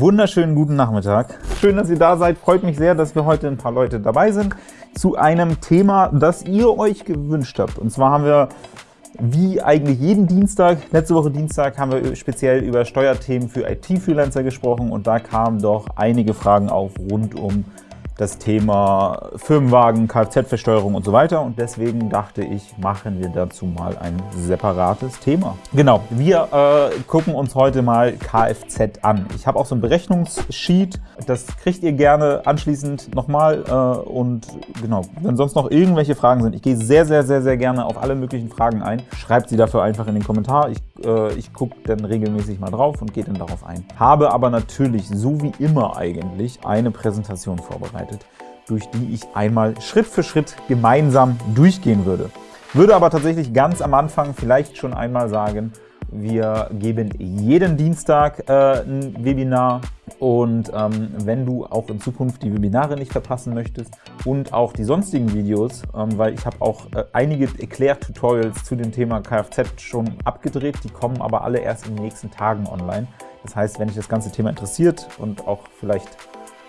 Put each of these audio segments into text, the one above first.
wunderschönen guten Nachmittag. Schön, dass ihr da seid. Freut mich sehr, dass wir heute ein paar Leute dabei sind zu einem Thema, das ihr euch gewünscht habt. Und zwar haben wir wie eigentlich jeden Dienstag, letzte Woche Dienstag, haben wir speziell über Steuerthemen für IT-Freelancer gesprochen und da kamen doch einige Fragen auf rund um das Thema Firmenwagen, Kfz-Versteuerung und so weiter. Und deswegen dachte ich, machen wir dazu mal ein separates Thema. Genau, wir äh, gucken uns heute mal Kfz an. Ich habe auch so ein Berechnungssheet, das kriegt ihr gerne anschließend nochmal. Äh, und genau, wenn sonst noch irgendwelche Fragen sind, ich gehe sehr, sehr, sehr, sehr gerne auf alle möglichen Fragen ein. Schreibt sie dafür einfach in den Kommentar. Ich, äh, ich gucke dann regelmäßig mal drauf und gehe dann darauf ein. Habe aber natürlich, so wie immer eigentlich, eine Präsentation vorbereitet vorbereitet, durch die ich einmal Schritt für Schritt gemeinsam durchgehen würde. Würde aber tatsächlich ganz am Anfang vielleicht schon einmal sagen, wir geben jeden Dienstag äh, ein Webinar und ähm, wenn du auch in Zukunft die Webinare nicht verpassen möchtest und auch die sonstigen Videos, ähm, weil ich habe auch äh, einige Erklärtutorials zu dem Thema Kfz schon abgedreht, die kommen aber alle erst in den nächsten Tagen online. Das heißt, wenn dich das ganze Thema interessiert und auch vielleicht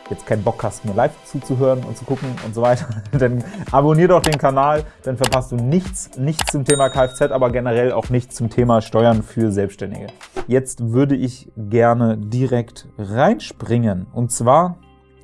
jetzt keinen Bock hast, mir live zuzuhören und zu gucken und so weiter, dann abonnier doch den Kanal, dann verpasst du nichts, nichts zum Thema Kfz, aber generell auch nichts zum Thema Steuern für Selbstständige. Jetzt würde ich gerne direkt reinspringen, und zwar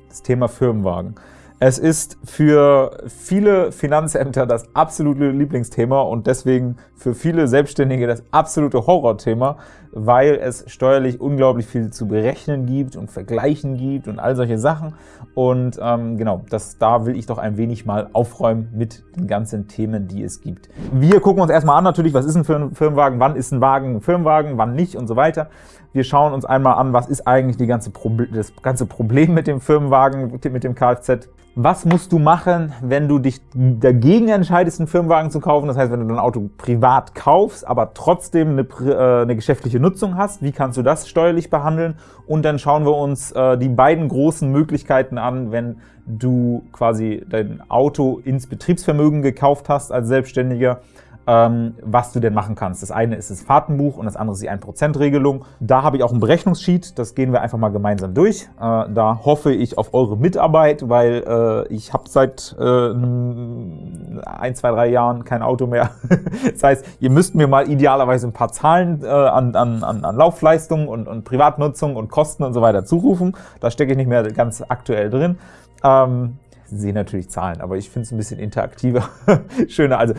das Thema Firmenwagen. Es ist für viele Finanzämter das absolute Lieblingsthema und deswegen für viele Selbstständige das absolute Horrorthema, weil es steuerlich unglaublich viel zu berechnen gibt und vergleichen gibt und all solche Sachen. Und ähm, genau, das, da will ich doch ein wenig mal aufräumen mit den ganzen Themen, die es gibt. Wir gucken uns erstmal an natürlich, was ist ein Firmenwagen, wann ist ein Wagen ein Firmenwagen, wann nicht und so weiter. Wir schauen uns einmal an, was ist eigentlich ganze das ganze Problem mit dem Firmenwagen, mit dem Kfz. Was musst du machen, wenn du dich dagegen entscheidest, einen Firmenwagen zu kaufen? Das heißt, wenn du dein Auto privat kaufst, aber trotzdem eine, äh, eine geschäftliche Nutzung hast, wie kannst du das steuerlich behandeln? Und dann schauen wir uns äh, die beiden großen Möglichkeiten an, wenn du quasi dein Auto ins Betriebsvermögen gekauft hast als Selbstständiger was du denn machen kannst. Das eine ist das Fahrtenbuch und das andere ist die 1%-Regelung. Da habe ich auch ein Berechnungssheet, das gehen wir einfach mal gemeinsam durch. Äh, da hoffe ich auf eure Mitarbeit, weil äh, ich habe seit äh, ein, zwei, drei Jahren kein Auto mehr. das heißt, ihr müsst mir mal idealerweise ein paar Zahlen an, an, an Laufleistung und, und Privatnutzung und Kosten und so weiter zurufen. Da stecke ich nicht mehr ganz aktuell drin. Ähm, sehe natürlich Zahlen, aber ich finde es ein bisschen interaktiver, schöner. Also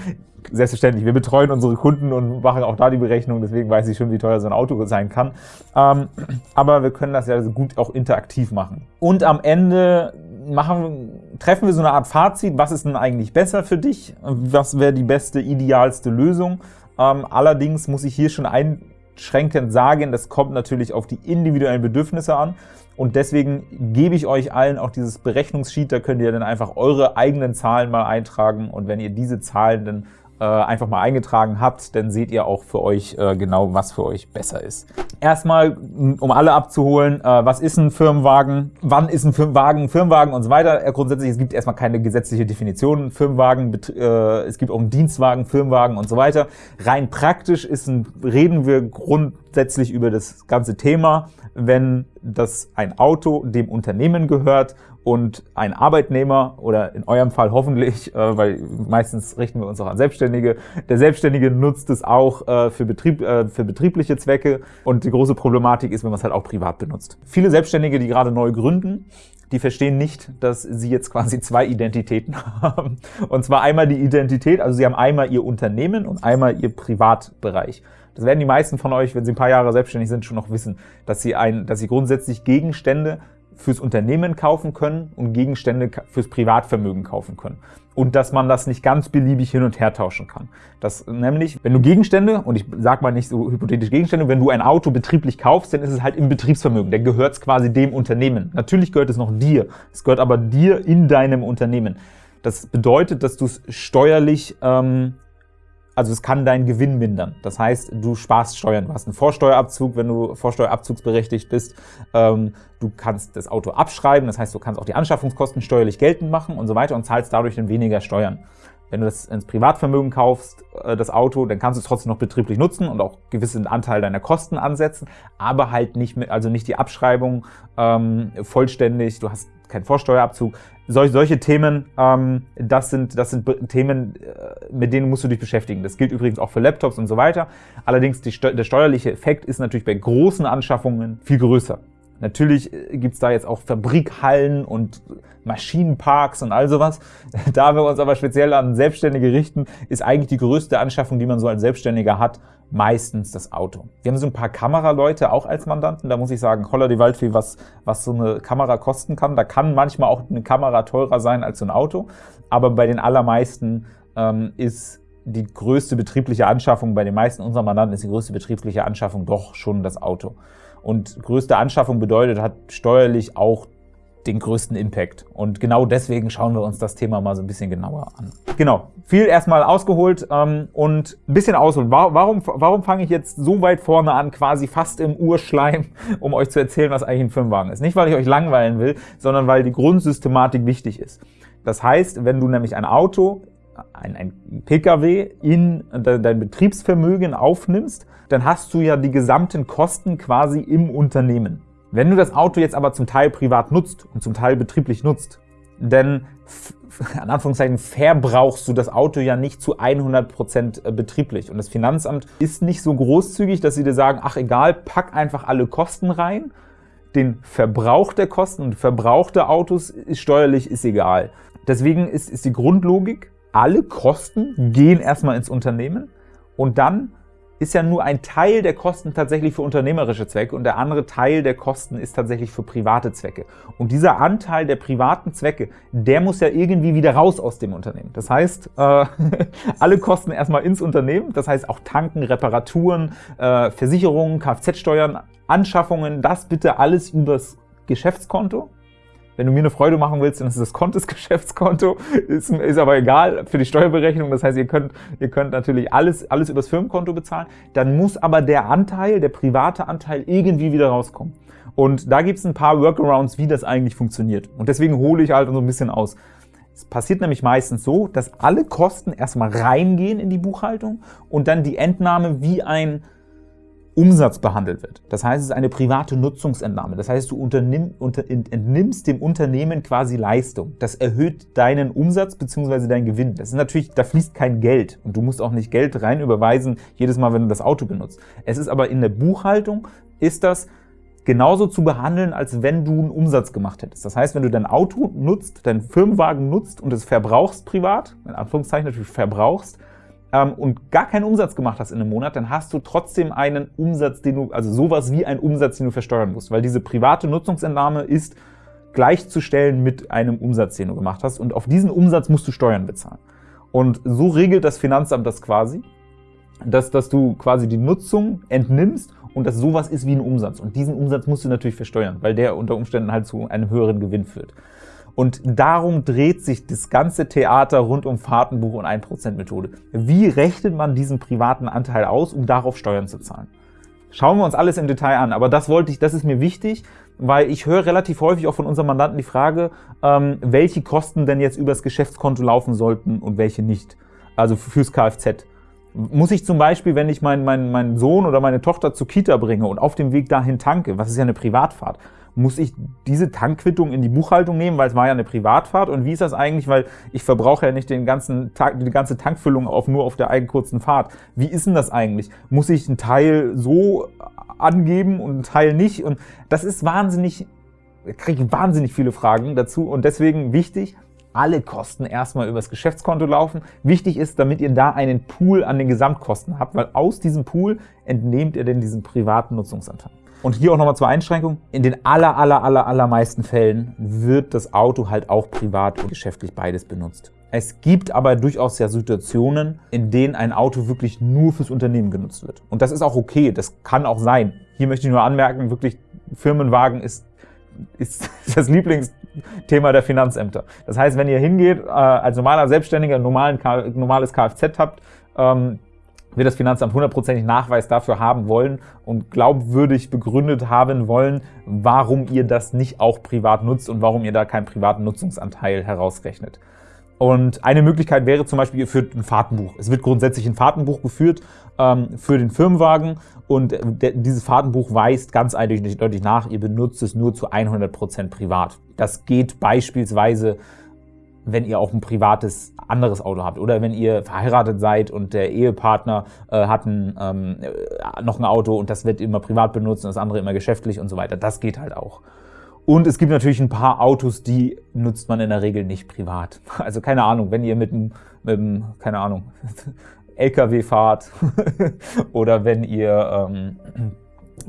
selbstverständlich, wir betreuen unsere Kunden und machen auch da die Berechnung, deswegen weiß ich schon, wie teuer so ein Auto sein kann. Ähm, aber wir können das ja gut auch interaktiv machen. Und am Ende machen, treffen wir so eine Art Fazit, was ist denn eigentlich besser für dich, was wäre die beste, idealste Lösung. Ähm, allerdings muss ich hier schon einschränkend sagen, das kommt natürlich auf die individuellen Bedürfnisse an. Und deswegen gebe ich euch allen auch dieses Berechnungssheet, da könnt ihr dann einfach eure eigenen Zahlen mal eintragen und wenn ihr diese Zahlen dann äh, einfach mal eingetragen habt, dann seht ihr auch für euch äh, genau, was für euch besser ist. Erstmal, um alle abzuholen, äh, was ist ein Firmenwagen, wann ist ein Firmenwagen Firmenwagen und so weiter. Grundsätzlich, es gibt erstmal keine gesetzliche Definition. Firmenwagen, es gibt auch einen Dienstwagen, Firmenwagen und so weiter. Rein praktisch ist ein, reden wir grundsätzlich über das ganze Thema, wenn das ein Auto dem Unternehmen gehört und ein Arbeitnehmer oder in eurem Fall hoffentlich, äh, weil meistens richten wir uns auch an Selbstständige, der Selbstständige nutzt es auch äh, für, Betrieb, äh, für betriebliche Zwecke und die große Problematik ist, wenn man es halt auch privat benutzt. Viele Selbstständige, die gerade neu gründen, die verstehen nicht, dass sie jetzt quasi zwei Identitäten haben. Und zwar einmal die Identität, also sie haben einmal ihr Unternehmen und einmal ihr Privatbereich. Das werden die meisten von euch, wenn sie ein paar Jahre selbstständig sind, schon noch wissen, dass sie, ein, dass sie grundsätzlich Gegenstände fürs Unternehmen kaufen können und Gegenstände fürs Privatvermögen kaufen können. Und dass man das nicht ganz beliebig hin und her tauschen kann. Das nämlich, wenn du Gegenstände, und ich sage mal nicht so hypothetisch Gegenstände, wenn du ein Auto betrieblich kaufst, dann ist es halt im Betriebsvermögen. Dann gehört es quasi dem Unternehmen. Natürlich gehört es noch dir. Es gehört aber dir in deinem Unternehmen. Das bedeutet, dass du es steuerlich ähm, also es kann deinen Gewinn mindern. Das heißt, du sparst Steuern. Du hast einen Vorsteuerabzug, wenn du vorsteuerabzugsberechtigt bist. Ähm, du kannst das Auto abschreiben, das heißt, du kannst auch die Anschaffungskosten steuerlich geltend machen und so weiter und zahlst dadurch dann weniger Steuern. Wenn du das ins Privatvermögen kaufst, äh, das Auto, dann kannst du es trotzdem noch betrieblich nutzen und auch gewissen Anteil deiner Kosten ansetzen, aber halt nicht mit, also nicht die Abschreibung ähm, vollständig. Du hast keinen Vorsteuerabzug. Sol solche Themen, ähm, das sind, das sind Themen, äh, mit denen musst du dich beschäftigen. Das gilt übrigens auch für Laptops und so weiter. Allerdings die, der steuerliche Effekt ist natürlich bei großen Anschaffungen viel größer. Natürlich äh, gibt's da jetzt auch Fabrikhallen und Maschinenparks und all sowas. Da wir uns aber speziell an Selbstständige richten, ist eigentlich die größte Anschaffung, die man so als Selbstständiger hat, meistens das Auto. Wir haben so ein paar Kameraleute auch als Mandanten. Da muss ich sagen, holla die Waldfee, was, was so eine Kamera kosten kann. Da kann manchmal auch eine Kamera teurer sein als so ein Auto. Aber bei den allermeisten ähm, ist die größte betriebliche Anschaffung, bei den meisten unserer Mandanten ist die größte betriebliche Anschaffung doch schon das Auto. Und größte Anschaffung bedeutet, hat steuerlich auch den größten Impact. Und genau deswegen schauen wir uns das Thema mal so ein bisschen genauer an. Genau, viel erstmal ausgeholt ähm, und ein bisschen ausholen. Warum, warum fange ich jetzt so weit vorne an, quasi fast im Urschleim, um euch zu erzählen, was eigentlich ein Firmenwagen ist? Nicht, weil ich euch langweilen will, sondern weil die Grundsystematik wichtig ist. Das heißt, wenn du nämlich ein Auto ein, ein Pkw in dein Betriebsvermögen aufnimmst, dann hast du ja die gesamten Kosten quasi im Unternehmen. Wenn du das Auto jetzt aber zum Teil privat nutzt und zum Teil betrieblich nutzt, dann an Anführungszeichen verbrauchst du das Auto ja nicht zu 100% äh, betrieblich. Und das Finanzamt ist nicht so großzügig, dass sie dir sagen, ach egal, pack einfach alle Kosten rein. Den Verbrauch der Kosten und Verbrauch der Autos ist steuerlich ist egal. Deswegen ist, ist die Grundlogik, alle Kosten gehen erstmal ins Unternehmen und dann ist ja nur ein Teil der Kosten tatsächlich für unternehmerische Zwecke und der andere Teil der Kosten ist tatsächlich für private Zwecke. Und dieser Anteil der privaten Zwecke, der muss ja irgendwie wieder raus aus dem Unternehmen. Das heißt, äh, alle Kosten erstmal ins Unternehmen, das heißt auch Tanken, Reparaturen, äh, Versicherungen, Kfz-Steuern, Anschaffungen, das bitte alles übers Geschäftskonto wenn du mir eine Freude machen willst, dann ist das Kontes Geschäftskonto, ist, ist aber egal für die Steuerberechnung. Das heißt, ihr könnt, ihr könnt natürlich alles, alles übers Firmenkonto bezahlen. Dann muss aber der Anteil, der private Anteil irgendwie wieder rauskommen. Und da gibt es ein paar Workarounds, wie das eigentlich funktioniert. Und deswegen hole ich halt so ein bisschen aus. Es passiert nämlich meistens so, dass alle Kosten erstmal reingehen in die Buchhaltung und dann die Entnahme wie ein Umsatz behandelt wird. Das heißt, es ist eine private Nutzungsentnahme. Das heißt, du unter, entnimmst dem Unternehmen quasi Leistung. Das erhöht deinen Umsatz bzw. deinen Gewinn. Das ist natürlich, da fließt kein Geld und du musst auch nicht Geld rein überweisen jedes Mal, wenn du das Auto benutzt. Es ist aber in der Buchhaltung ist das genauso zu behandeln, als wenn du einen Umsatz gemacht hättest. Das heißt, wenn du dein Auto nutzt, deinen Firmenwagen nutzt und es verbrauchst privat, in Anführungszeichen natürlich verbrauchst, ähm, und gar keinen Umsatz gemacht hast in einem Monat, dann hast du trotzdem einen Umsatz, den du, also sowas wie einen Umsatz, den du versteuern musst, weil diese private Nutzungsentnahme ist gleichzustellen mit einem Umsatz, den du gemacht hast und auf diesen Umsatz musst du Steuern bezahlen. Und so regelt das Finanzamt das quasi, dass, dass du quasi die Nutzung entnimmst und dass sowas ist wie ein Umsatz. Und diesen Umsatz musst du natürlich versteuern, weil der unter Umständen halt zu einem höheren Gewinn führt. Und darum dreht sich das ganze Theater rund um Fahrtenbuch und 1%-Methode. Wie rechnet man diesen privaten Anteil aus, um darauf Steuern zu zahlen? Schauen wir uns alles im Detail an, aber das wollte ich, das ist mir wichtig, weil ich höre relativ häufig auch von unseren Mandanten die Frage, ähm, welche Kosten denn jetzt übers Geschäftskonto laufen sollten und welche nicht, also fürs Kfz. Muss ich zum Beispiel, wenn ich meinen, meinen, meinen Sohn oder meine Tochter zur Kita bringe und auf dem Weg dahin tanke, was ist ja eine Privatfahrt, muss ich diese Tankquittung in die Buchhaltung nehmen, weil es war ja eine Privatfahrt und wie ist das eigentlich, weil ich verbrauche ja nicht den ganzen Tag, die ganze Tankfüllung auf, nur auf der eigenen kurzen Fahrt. Wie ist denn das eigentlich? Muss ich einen Teil so angeben und einen Teil nicht? Und das ist wahnsinnig, kriege ich wahnsinnig viele Fragen dazu und deswegen wichtig, alle Kosten erstmal übers Geschäftskonto laufen. Wichtig ist, damit ihr da einen Pool an den Gesamtkosten habt, weil aus diesem Pool entnehmt ihr denn diesen privaten Nutzungsanteil. Und hier auch nochmal zur Einschränkung. In den aller, aller, aller, allermeisten Fällen wird das Auto halt auch privat und geschäftlich beides benutzt. Es gibt aber durchaus ja Situationen, in denen ein Auto wirklich nur fürs Unternehmen genutzt wird. Und das ist auch okay, das kann auch sein. Hier möchte ich nur anmerken, wirklich Firmenwagen ist, ist das Lieblingsthema der Finanzämter. Das heißt, wenn ihr hingeht, äh, als normaler Selbstständiger normalen, normales Kfz habt, ähm, wird das Finanzamt hundertprozentig Nachweis dafür haben wollen und glaubwürdig begründet haben wollen, warum ihr das nicht auch privat nutzt und warum ihr da keinen privaten Nutzungsanteil herausrechnet. Und eine Möglichkeit wäre zum Beispiel, ihr führt ein Fahrtenbuch. Es wird grundsätzlich ein Fahrtenbuch geführt ähm, für den Firmenwagen und dieses Fahrtenbuch weist ganz eindeutig nach, ihr benutzt es nur zu 100% privat. Das geht beispielsweise, wenn ihr auch ein privates anderes Auto habt oder wenn ihr verheiratet seid und der Ehepartner äh, hat ein, ähm, äh, noch ein Auto und das wird immer privat benutzt und das andere immer geschäftlich und so weiter. Das geht halt auch. Und es gibt natürlich ein paar Autos, die nutzt man in der Regel nicht privat. Also keine Ahnung, wenn ihr mit einem, mit einem keine Ahnung, LKW fahrt oder wenn ihr, ähm,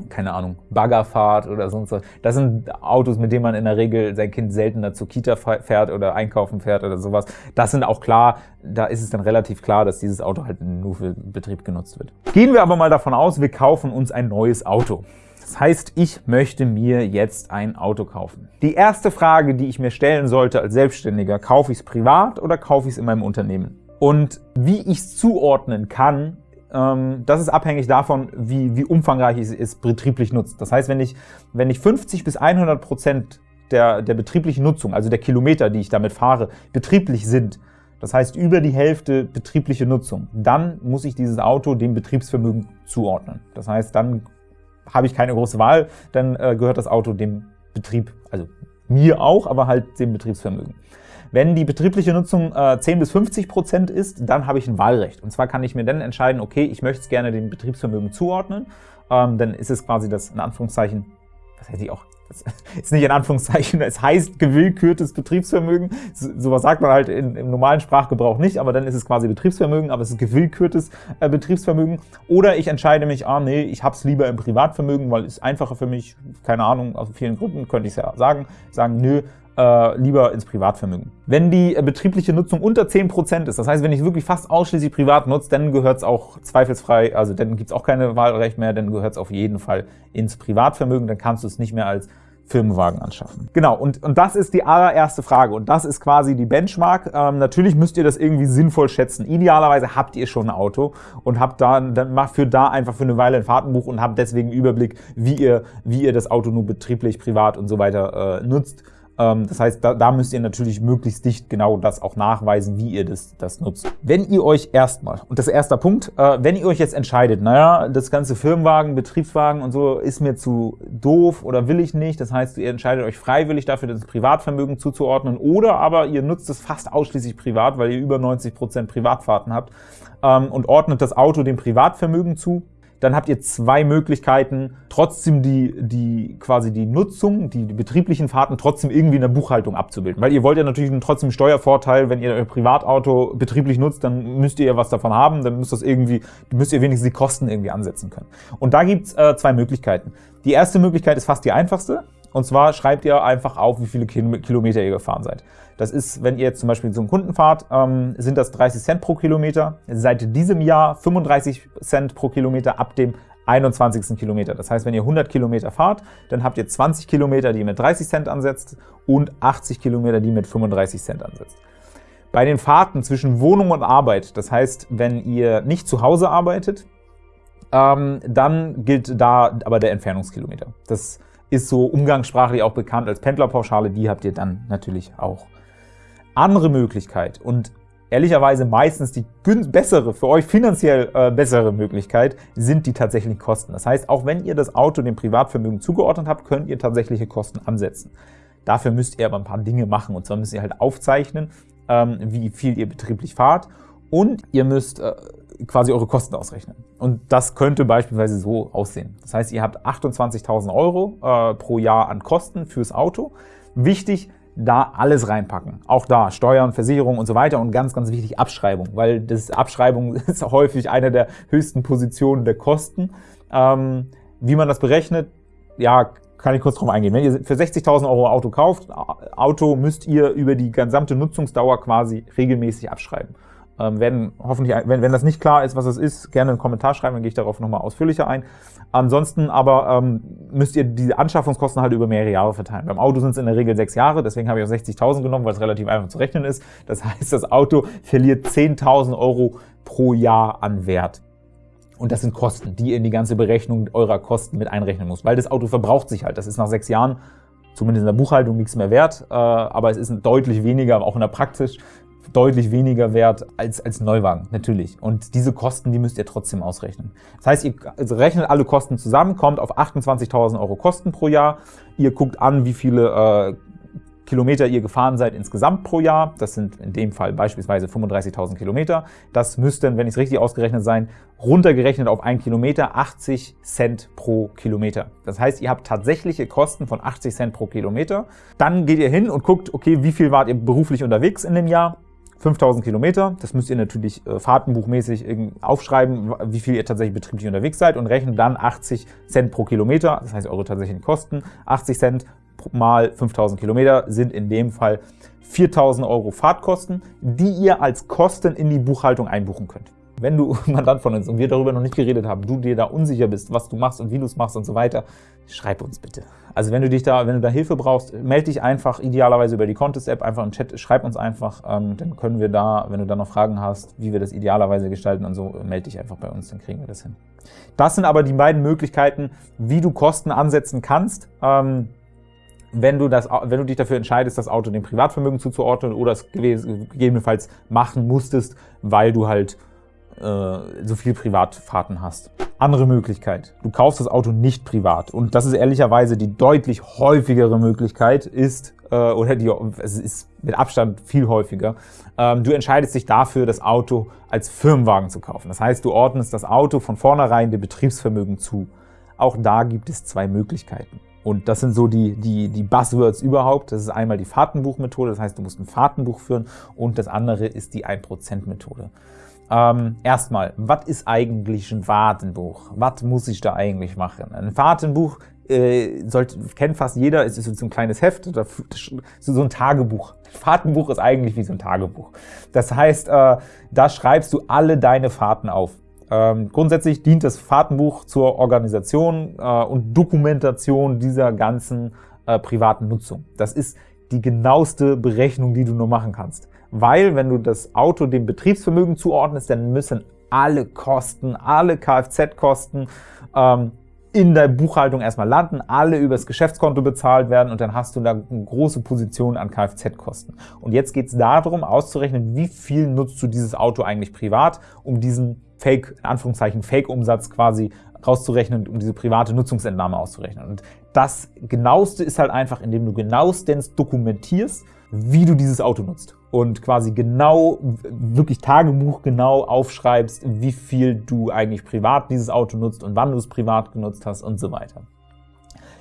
keine Ahnung, Bagger fahrt oder sonst was. Das sind Autos, mit denen man in der Regel sein Kind seltener zur Kita fährt oder einkaufen fährt oder sowas. Das sind auch klar, da ist es dann relativ klar, dass dieses Auto halt nur für Betrieb genutzt wird. Gehen wir aber mal davon aus, wir kaufen uns ein neues Auto. Das heißt, ich möchte mir jetzt ein Auto kaufen. Die erste Frage, die ich mir stellen sollte als Selbstständiger, kaufe ich es privat oder kaufe ich es in meinem Unternehmen? Und wie ich es zuordnen kann, das ist abhängig davon, wie, wie umfangreich es ist, betrieblich nutzt. Das heißt, wenn ich, wenn ich 50 bis 100 Prozent der, der betrieblichen Nutzung, also der Kilometer, die ich damit fahre, betrieblich sind, das heißt über die Hälfte betriebliche Nutzung, dann muss ich dieses Auto dem Betriebsvermögen zuordnen. Das heißt, dann habe ich keine große Wahl, dann äh, gehört das Auto dem Betrieb, also mir auch, aber halt dem Betriebsvermögen. Wenn die betriebliche Nutzung äh, 10 bis 50 Prozent ist, dann habe ich ein Wahlrecht. Und zwar kann ich mir dann entscheiden, okay, ich möchte es gerne dem Betriebsvermögen zuordnen. Ähm, dann ist es quasi das, in Anführungszeichen, was hätte ich auch das ist nicht in Anführungszeichen, es heißt gewillkürtes Betriebsvermögen. Sowas sagt man halt in, im normalen Sprachgebrauch nicht, aber dann ist es quasi Betriebsvermögen, aber es ist gewillkürtes äh, Betriebsvermögen. Oder ich entscheide mich, ah nee, ich habe es lieber im Privatvermögen, weil es einfacher für mich, keine Ahnung, aus vielen Gründen könnte ich es ja sagen, sagen, nö, äh, lieber ins Privatvermögen. Wenn die äh, betriebliche Nutzung unter 10% ist, das heißt, wenn ich wirklich fast ausschließlich privat nutze, dann gehört es auch zweifelsfrei, also dann gibt es auch keine Wahlrecht mehr, dann gehört es auf jeden Fall ins Privatvermögen, dann kannst du es nicht mehr als Firmenwagen anschaffen. Genau, und, und das ist die allererste Frage und das ist quasi die Benchmark. Ähm, natürlich müsst ihr das irgendwie sinnvoll schätzen. Idealerweise habt ihr schon ein Auto und habt da, dann macht für da einfach für eine Weile ein Fahrtenbuch und habt deswegen Überblick, wie ihr, wie ihr das Auto nur betrieblich, privat und so weiter äh, nutzt. Ähm, das heißt, da, da müsst ihr natürlich möglichst dicht genau das auch nachweisen, wie ihr das, das nutzt. Wenn ihr euch erstmal, und das ist erster Punkt, äh, wenn ihr euch jetzt entscheidet, naja, das ganze Firmenwagen, Betriebswagen und so ist mir zu doof oder will ich nicht, das heißt, ihr entscheidet euch freiwillig dafür, das Privatvermögen zuzuordnen oder aber ihr nutzt es fast ausschließlich privat, weil ihr über 90 Prozent Privatfahrten habt ähm, und ordnet das Auto dem Privatvermögen zu, dann habt ihr zwei Möglichkeiten, trotzdem die, die quasi die Nutzung, die, die betrieblichen Fahrten trotzdem irgendwie in der Buchhaltung abzubilden. Weil ihr wollt ja natürlich trotzdem Steuervorteil, wenn ihr euer Privatauto betrieblich nutzt, dann müsst ihr ja was davon haben, dann müsst, das irgendwie, müsst ihr wenigstens die Kosten irgendwie ansetzen können. Und da gibt's äh, zwei Möglichkeiten. Die erste Möglichkeit ist fast die einfachste. Und zwar schreibt ihr einfach auf, wie viele Kilometer ihr gefahren seid. Das ist, wenn ihr jetzt zum Beispiel zu einem Kunden fahrt, ähm, sind das 30 Cent pro Kilometer. Seit diesem Jahr 35 Cent pro Kilometer ab dem 21. Kilometer. Das heißt, wenn ihr 100 Kilometer fahrt, dann habt ihr 20 Kilometer, die mit 30 Cent ansetzt und 80 Kilometer, die mit 35 Cent ansetzt. Bei den Fahrten zwischen Wohnung und Arbeit, das heißt, wenn ihr nicht zu Hause arbeitet, ähm, dann gilt da aber der Entfernungskilometer. Das ist so umgangssprachlich auch bekannt als Pendlerpauschale, die habt ihr dann natürlich auch. Andere Möglichkeit und ehrlicherweise meistens die bessere, für euch finanziell äh, bessere Möglichkeit, sind die tatsächlichen Kosten. Das heißt, auch wenn ihr das Auto dem Privatvermögen zugeordnet habt, könnt ihr tatsächliche Kosten ansetzen. Dafür müsst ihr aber ein paar Dinge machen. Und zwar müsst ihr halt aufzeichnen, ähm, wie viel ihr betrieblich fahrt und ihr müsst äh, quasi eure Kosten ausrechnen. Und das könnte beispielsweise so aussehen. Das heißt, ihr habt 28.000 Euro äh, pro Jahr an Kosten fürs Auto. Wichtig, da alles reinpacken. Auch da Steuern, Versicherung und so weiter und ganz, ganz wichtig Abschreibung, weil das Abschreibung ist häufig eine der höchsten Positionen der Kosten. Ähm, wie man das berechnet, ja, kann ich kurz drauf eingehen. Wenn ihr für 60.000 Euro Auto kauft, Auto müsst ihr über die gesamte Nutzungsdauer quasi regelmäßig abschreiben. Ähm, werden hoffentlich, wenn, wenn das nicht klar ist, was es ist, gerne einen Kommentar schreiben, dann gehe ich darauf nochmal ausführlicher ein. Ansonsten aber ähm, müsst ihr die Anschaffungskosten halt über mehrere Jahre verteilen. Beim Auto sind es in der Regel sechs Jahre, deswegen habe ich auch 60.000 genommen, weil es relativ einfach zu rechnen ist. Das heißt, das Auto verliert 10.000 Euro pro Jahr an Wert. Und das sind Kosten, die ihr in die ganze Berechnung eurer Kosten mit einrechnen muss, weil das Auto verbraucht sich halt. Das ist nach sechs Jahren zumindest in der Buchhaltung nichts mehr wert, äh, aber es ist deutlich weniger, auch in der Praxis, deutlich weniger wert als, als Neuwagen, natürlich. Und diese Kosten, die müsst ihr trotzdem ausrechnen. Das heißt, ihr also rechnet alle Kosten zusammen, kommt auf 28.000 Euro Kosten pro Jahr. Ihr guckt an, wie viele äh, Kilometer ihr gefahren seid insgesamt pro Jahr. Das sind in dem Fall beispielsweise 35.000 Kilometer. Das müssten, wenn ich es richtig ausgerechnet sein, runtergerechnet auf einen Kilometer 80 Cent pro Kilometer. Das heißt, ihr habt tatsächliche Kosten von 80 Cent pro Kilometer. Dann geht ihr hin und guckt, okay, wie viel wart ihr beruflich unterwegs in dem Jahr? 5000 Kilometer. Das müsst ihr natürlich äh, fahrtenbuchmäßig aufschreiben, wie viel ihr tatsächlich betrieblich unterwegs seid und rechnet dann 80 Cent pro Kilometer, das heißt eure tatsächlichen Kosten. 80 Cent mal 5000 Kilometer sind in dem Fall 4000 Euro Fahrtkosten, die ihr als Kosten in die Buchhaltung einbuchen könnt. Wenn du Mandant von uns und wir darüber noch nicht geredet haben, du dir da unsicher bist, was du machst und wie du es machst und so weiter, schreib uns bitte. Also wenn du dich da, wenn du da Hilfe brauchst, melde dich einfach idealerweise über die Contest-App, einfach im Chat, schreib uns einfach, ähm, dann können wir da, wenn du da noch Fragen hast, wie wir das idealerweise gestalten und so, melde dich einfach bei uns, dann kriegen wir das hin. Das sind aber die beiden Möglichkeiten, wie du Kosten ansetzen kannst. Ähm, wenn du, das, wenn du dich dafür entscheidest, das Auto dem Privatvermögen zuzuordnen oder es gegebenenfalls machen musstest, weil du halt äh, so viel Privatfahrten hast. Andere Möglichkeit, du kaufst das Auto nicht privat und das ist ehrlicherweise die deutlich häufigere Möglichkeit ist, äh, oder die, es ist mit Abstand viel häufiger, ähm, du entscheidest dich dafür, das Auto als Firmenwagen zu kaufen. Das heißt, du ordnest das Auto von vornherein dem Betriebsvermögen zu. Auch da gibt es zwei Möglichkeiten. Und das sind so die, die, die Buzzwords überhaupt. Das ist einmal die Fahrtenbuchmethode, das heißt, du musst ein Fahrtenbuch führen und das andere ist die 1%-Methode. Ähm, erstmal, was ist eigentlich ein Fahrtenbuch? Was muss ich da eigentlich machen? Ein Fahrtenbuch äh, sollte, kennt fast jeder, es ist so ein kleines Heft, oder so ein Tagebuch. Ein Fahrtenbuch ist eigentlich wie so ein Tagebuch. Das heißt, äh, da schreibst du alle deine Fahrten auf. Ähm, grundsätzlich dient das Fahrtenbuch zur Organisation äh, und Dokumentation dieser ganzen äh, privaten Nutzung. Das ist die genaueste Berechnung, die du nur machen kannst. Weil, wenn du das Auto dem Betriebsvermögen zuordnest, dann müssen alle Kosten, alle Kfz-Kosten ähm, in der Buchhaltung erstmal landen, alle übers Geschäftskonto bezahlt werden und dann hast du da eine große Position an Kfz-Kosten. Und jetzt geht es darum, auszurechnen, wie viel nutzt du dieses Auto eigentlich privat, um diesen Fake, in Anführungszeichen Fake-Umsatz quasi rauszurechnen, um diese private Nutzungsentnahme auszurechnen. Und das Genaueste ist halt einfach, indem du genauestens dokumentierst, wie du dieses Auto nutzt und quasi genau, wirklich Tagebuch genau aufschreibst, wie viel du eigentlich privat dieses Auto nutzt und wann du es privat genutzt hast und so weiter.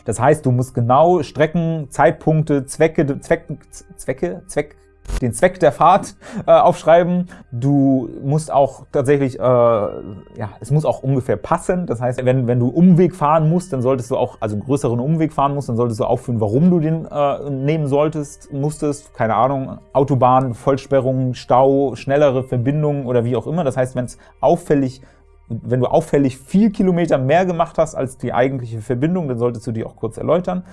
Das heißt, du musst genau Strecken, Zeitpunkte, Zwecke, Zwecke, Zwecke, Zweck, den Zweck der Fahrt äh, aufschreiben. Du musst auch tatsächlich, äh, ja, es muss auch ungefähr passen. Das heißt, wenn, wenn du Umweg fahren musst, dann solltest du auch, also einen größeren Umweg fahren musst, dann solltest du aufführen, warum du den äh, nehmen solltest, musstest. Keine Ahnung, Autobahn, Vollsperrung, Stau, schnellere Verbindungen oder wie auch immer. Das heißt, wenn es auffällig wenn du auffällig viel Kilometer mehr gemacht hast als die eigentliche Verbindung, dann solltest du die auch kurz erläutern.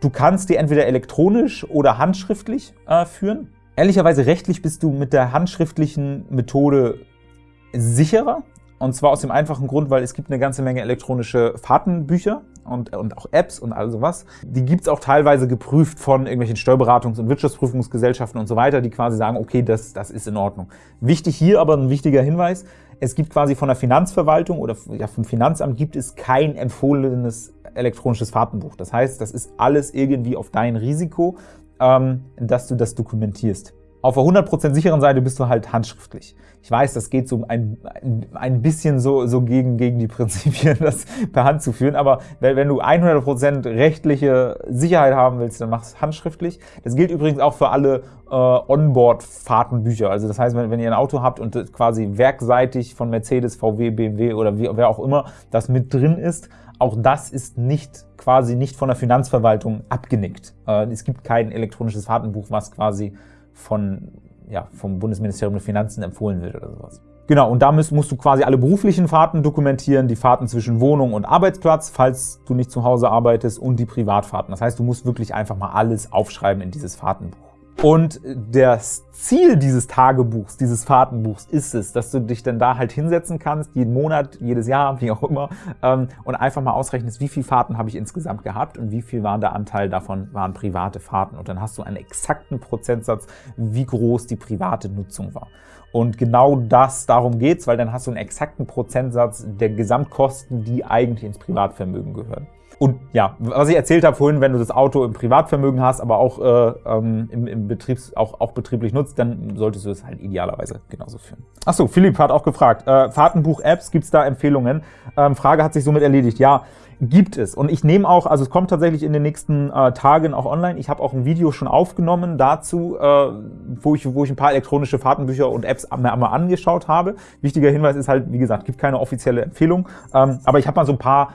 Du kannst die entweder elektronisch oder handschriftlich äh, führen. Ehrlicherweise rechtlich bist du mit der handschriftlichen Methode sicherer. Und zwar aus dem einfachen Grund, weil es gibt eine ganze Menge elektronische Fahrtenbücher und, und auch Apps und all sowas. Die gibt es auch teilweise geprüft von irgendwelchen Steuerberatungs- und Wirtschaftsprüfungsgesellschaften und so weiter, die quasi sagen, okay, das, das ist in Ordnung. Wichtig hier aber ein wichtiger Hinweis, es gibt quasi von der Finanzverwaltung oder vom Finanzamt gibt es kein empfohlenes elektronisches Fahrtenbuch. Das heißt, das ist alles irgendwie auf dein Risiko dass du das dokumentierst. Auf der 100% sicheren Seite bist du halt handschriftlich. Ich weiß, das geht so ein, ein bisschen so, so gegen, gegen die Prinzipien, das per Hand zu führen, aber wenn du 100% rechtliche Sicherheit haben willst, dann mach es handschriftlich. Das gilt übrigens auch für alle äh, Onboard-Fahrtenbücher. Also das heißt, wenn, wenn ihr ein Auto habt und quasi werkseitig von Mercedes, VW, BMW oder wie, wer auch immer das mit drin ist, auch das ist nicht quasi nicht von der Finanzverwaltung abgenickt. Äh, es gibt kein elektronisches Fahrtenbuch, was quasi von, ja, vom Bundesministerium der Finanzen empfohlen wird oder sowas. Genau, und da musst, musst du quasi alle beruflichen Fahrten dokumentieren, die Fahrten zwischen Wohnung und Arbeitsplatz, falls du nicht zu Hause arbeitest, und die Privatfahrten. Das heißt, du musst wirklich einfach mal alles aufschreiben in dieses Fahrtenbuch. Und das Ziel dieses Tagebuchs, dieses Fahrtenbuchs ist es, dass du dich dann da halt hinsetzen kannst, jeden Monat, jedes Jahr, wie auch immer, ähm, und einfach mal ausrechnest, wie viele Fahrten habe ich insgesamt gehabt und wie viel war der Anteil davon waren private Fahrten. Und dann hast du einen exakten Prozentsatz, wie groß die private Nutzung war. Und genau das, darum geht's, weil dann hast du einen exakten Prozentsatz der Gesamtkosten, die eigentlich ins Privatvermögen gehören. Und ja, was ich erzählt habe vorhin, wenn du das Auto im Privatvermögen hast, aber auch, äh, ähm, im, im Betriebs, auch, auch betrieblich nutzt, dann solltest du es halt idealerweise genauso führen. Achso, Philipp hat auch gefragt, äh, Fahrtenbuch-Apps, gibt es da Empfehlungen? Ähm, Frage hat sich somit erledigt. Ja, gibt es. Und ich nehme auch, also es kommt tatsächlich in den nächsten äh, Tagen auch online. Ich habe auch ein Video schon aufgenommen dazu, äh, wo, ich, wo ich ein paar elektronische Fahrtenbücher und Apps einmal angeschaut habe. Wichtiger Hinweis ist halt, wie gesagt, gibt keine offizielle Empfehlung, ähm, aber ich habe mal so ein paar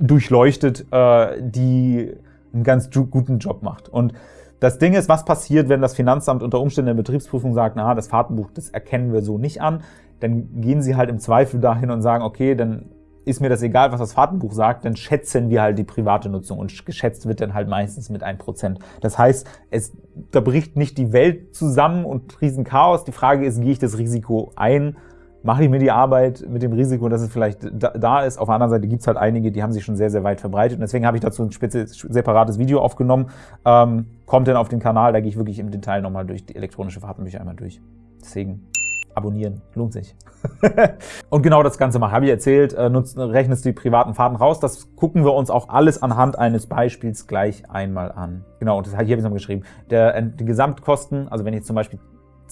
durchleuchtet, äh, die einen ganz guten Job macht. Und das Ding ist, was passiert, wenn das Finanzamt unter Umständen der Betriebsprüfung sagt, na, das Fahrtenbuch, das erkennen wir so nicht an, dann gehen sie halt im Zweifel dahin und sagen, okay, dann ist mir das egal, was das Fahrtenbuch sagt, dann schätzen wir halt die private Nutzung und geschätzt wird dann halt meistens mit 1%. Das heißt, es, da bricht nicht die Welt zusammen und Riesenchaos. Die Frage ist, gehe ich das Risiko ein mache ich mir die Arbeit mit dem Risiko, dass es vielleicht da ist. Auf der anderen Seite gibt es halt einige, die haben sich schon sehr, sehr weit verbreitet. Und deswegen habe ich dazu ein separates Video aufgenommen. Ähm, kommt dann auf den Kanal, da gehe ich wirklich im Detail nochmal durch die elektronische Fahrtenbücher einmal durch. Deswegen abonnieren, lohnt sich. und genau das Ganze mal habe ich erzählt, äh, nutzt, rechnest die privaten Fahrten raus. Das gucken wir uns auch alles anhand eines Beispiels gleich einmal an. Genau, und das, hier habe ich es noch geschrieben. Der, äh, die Gesamtkosten, also wenn ich zum Beispiel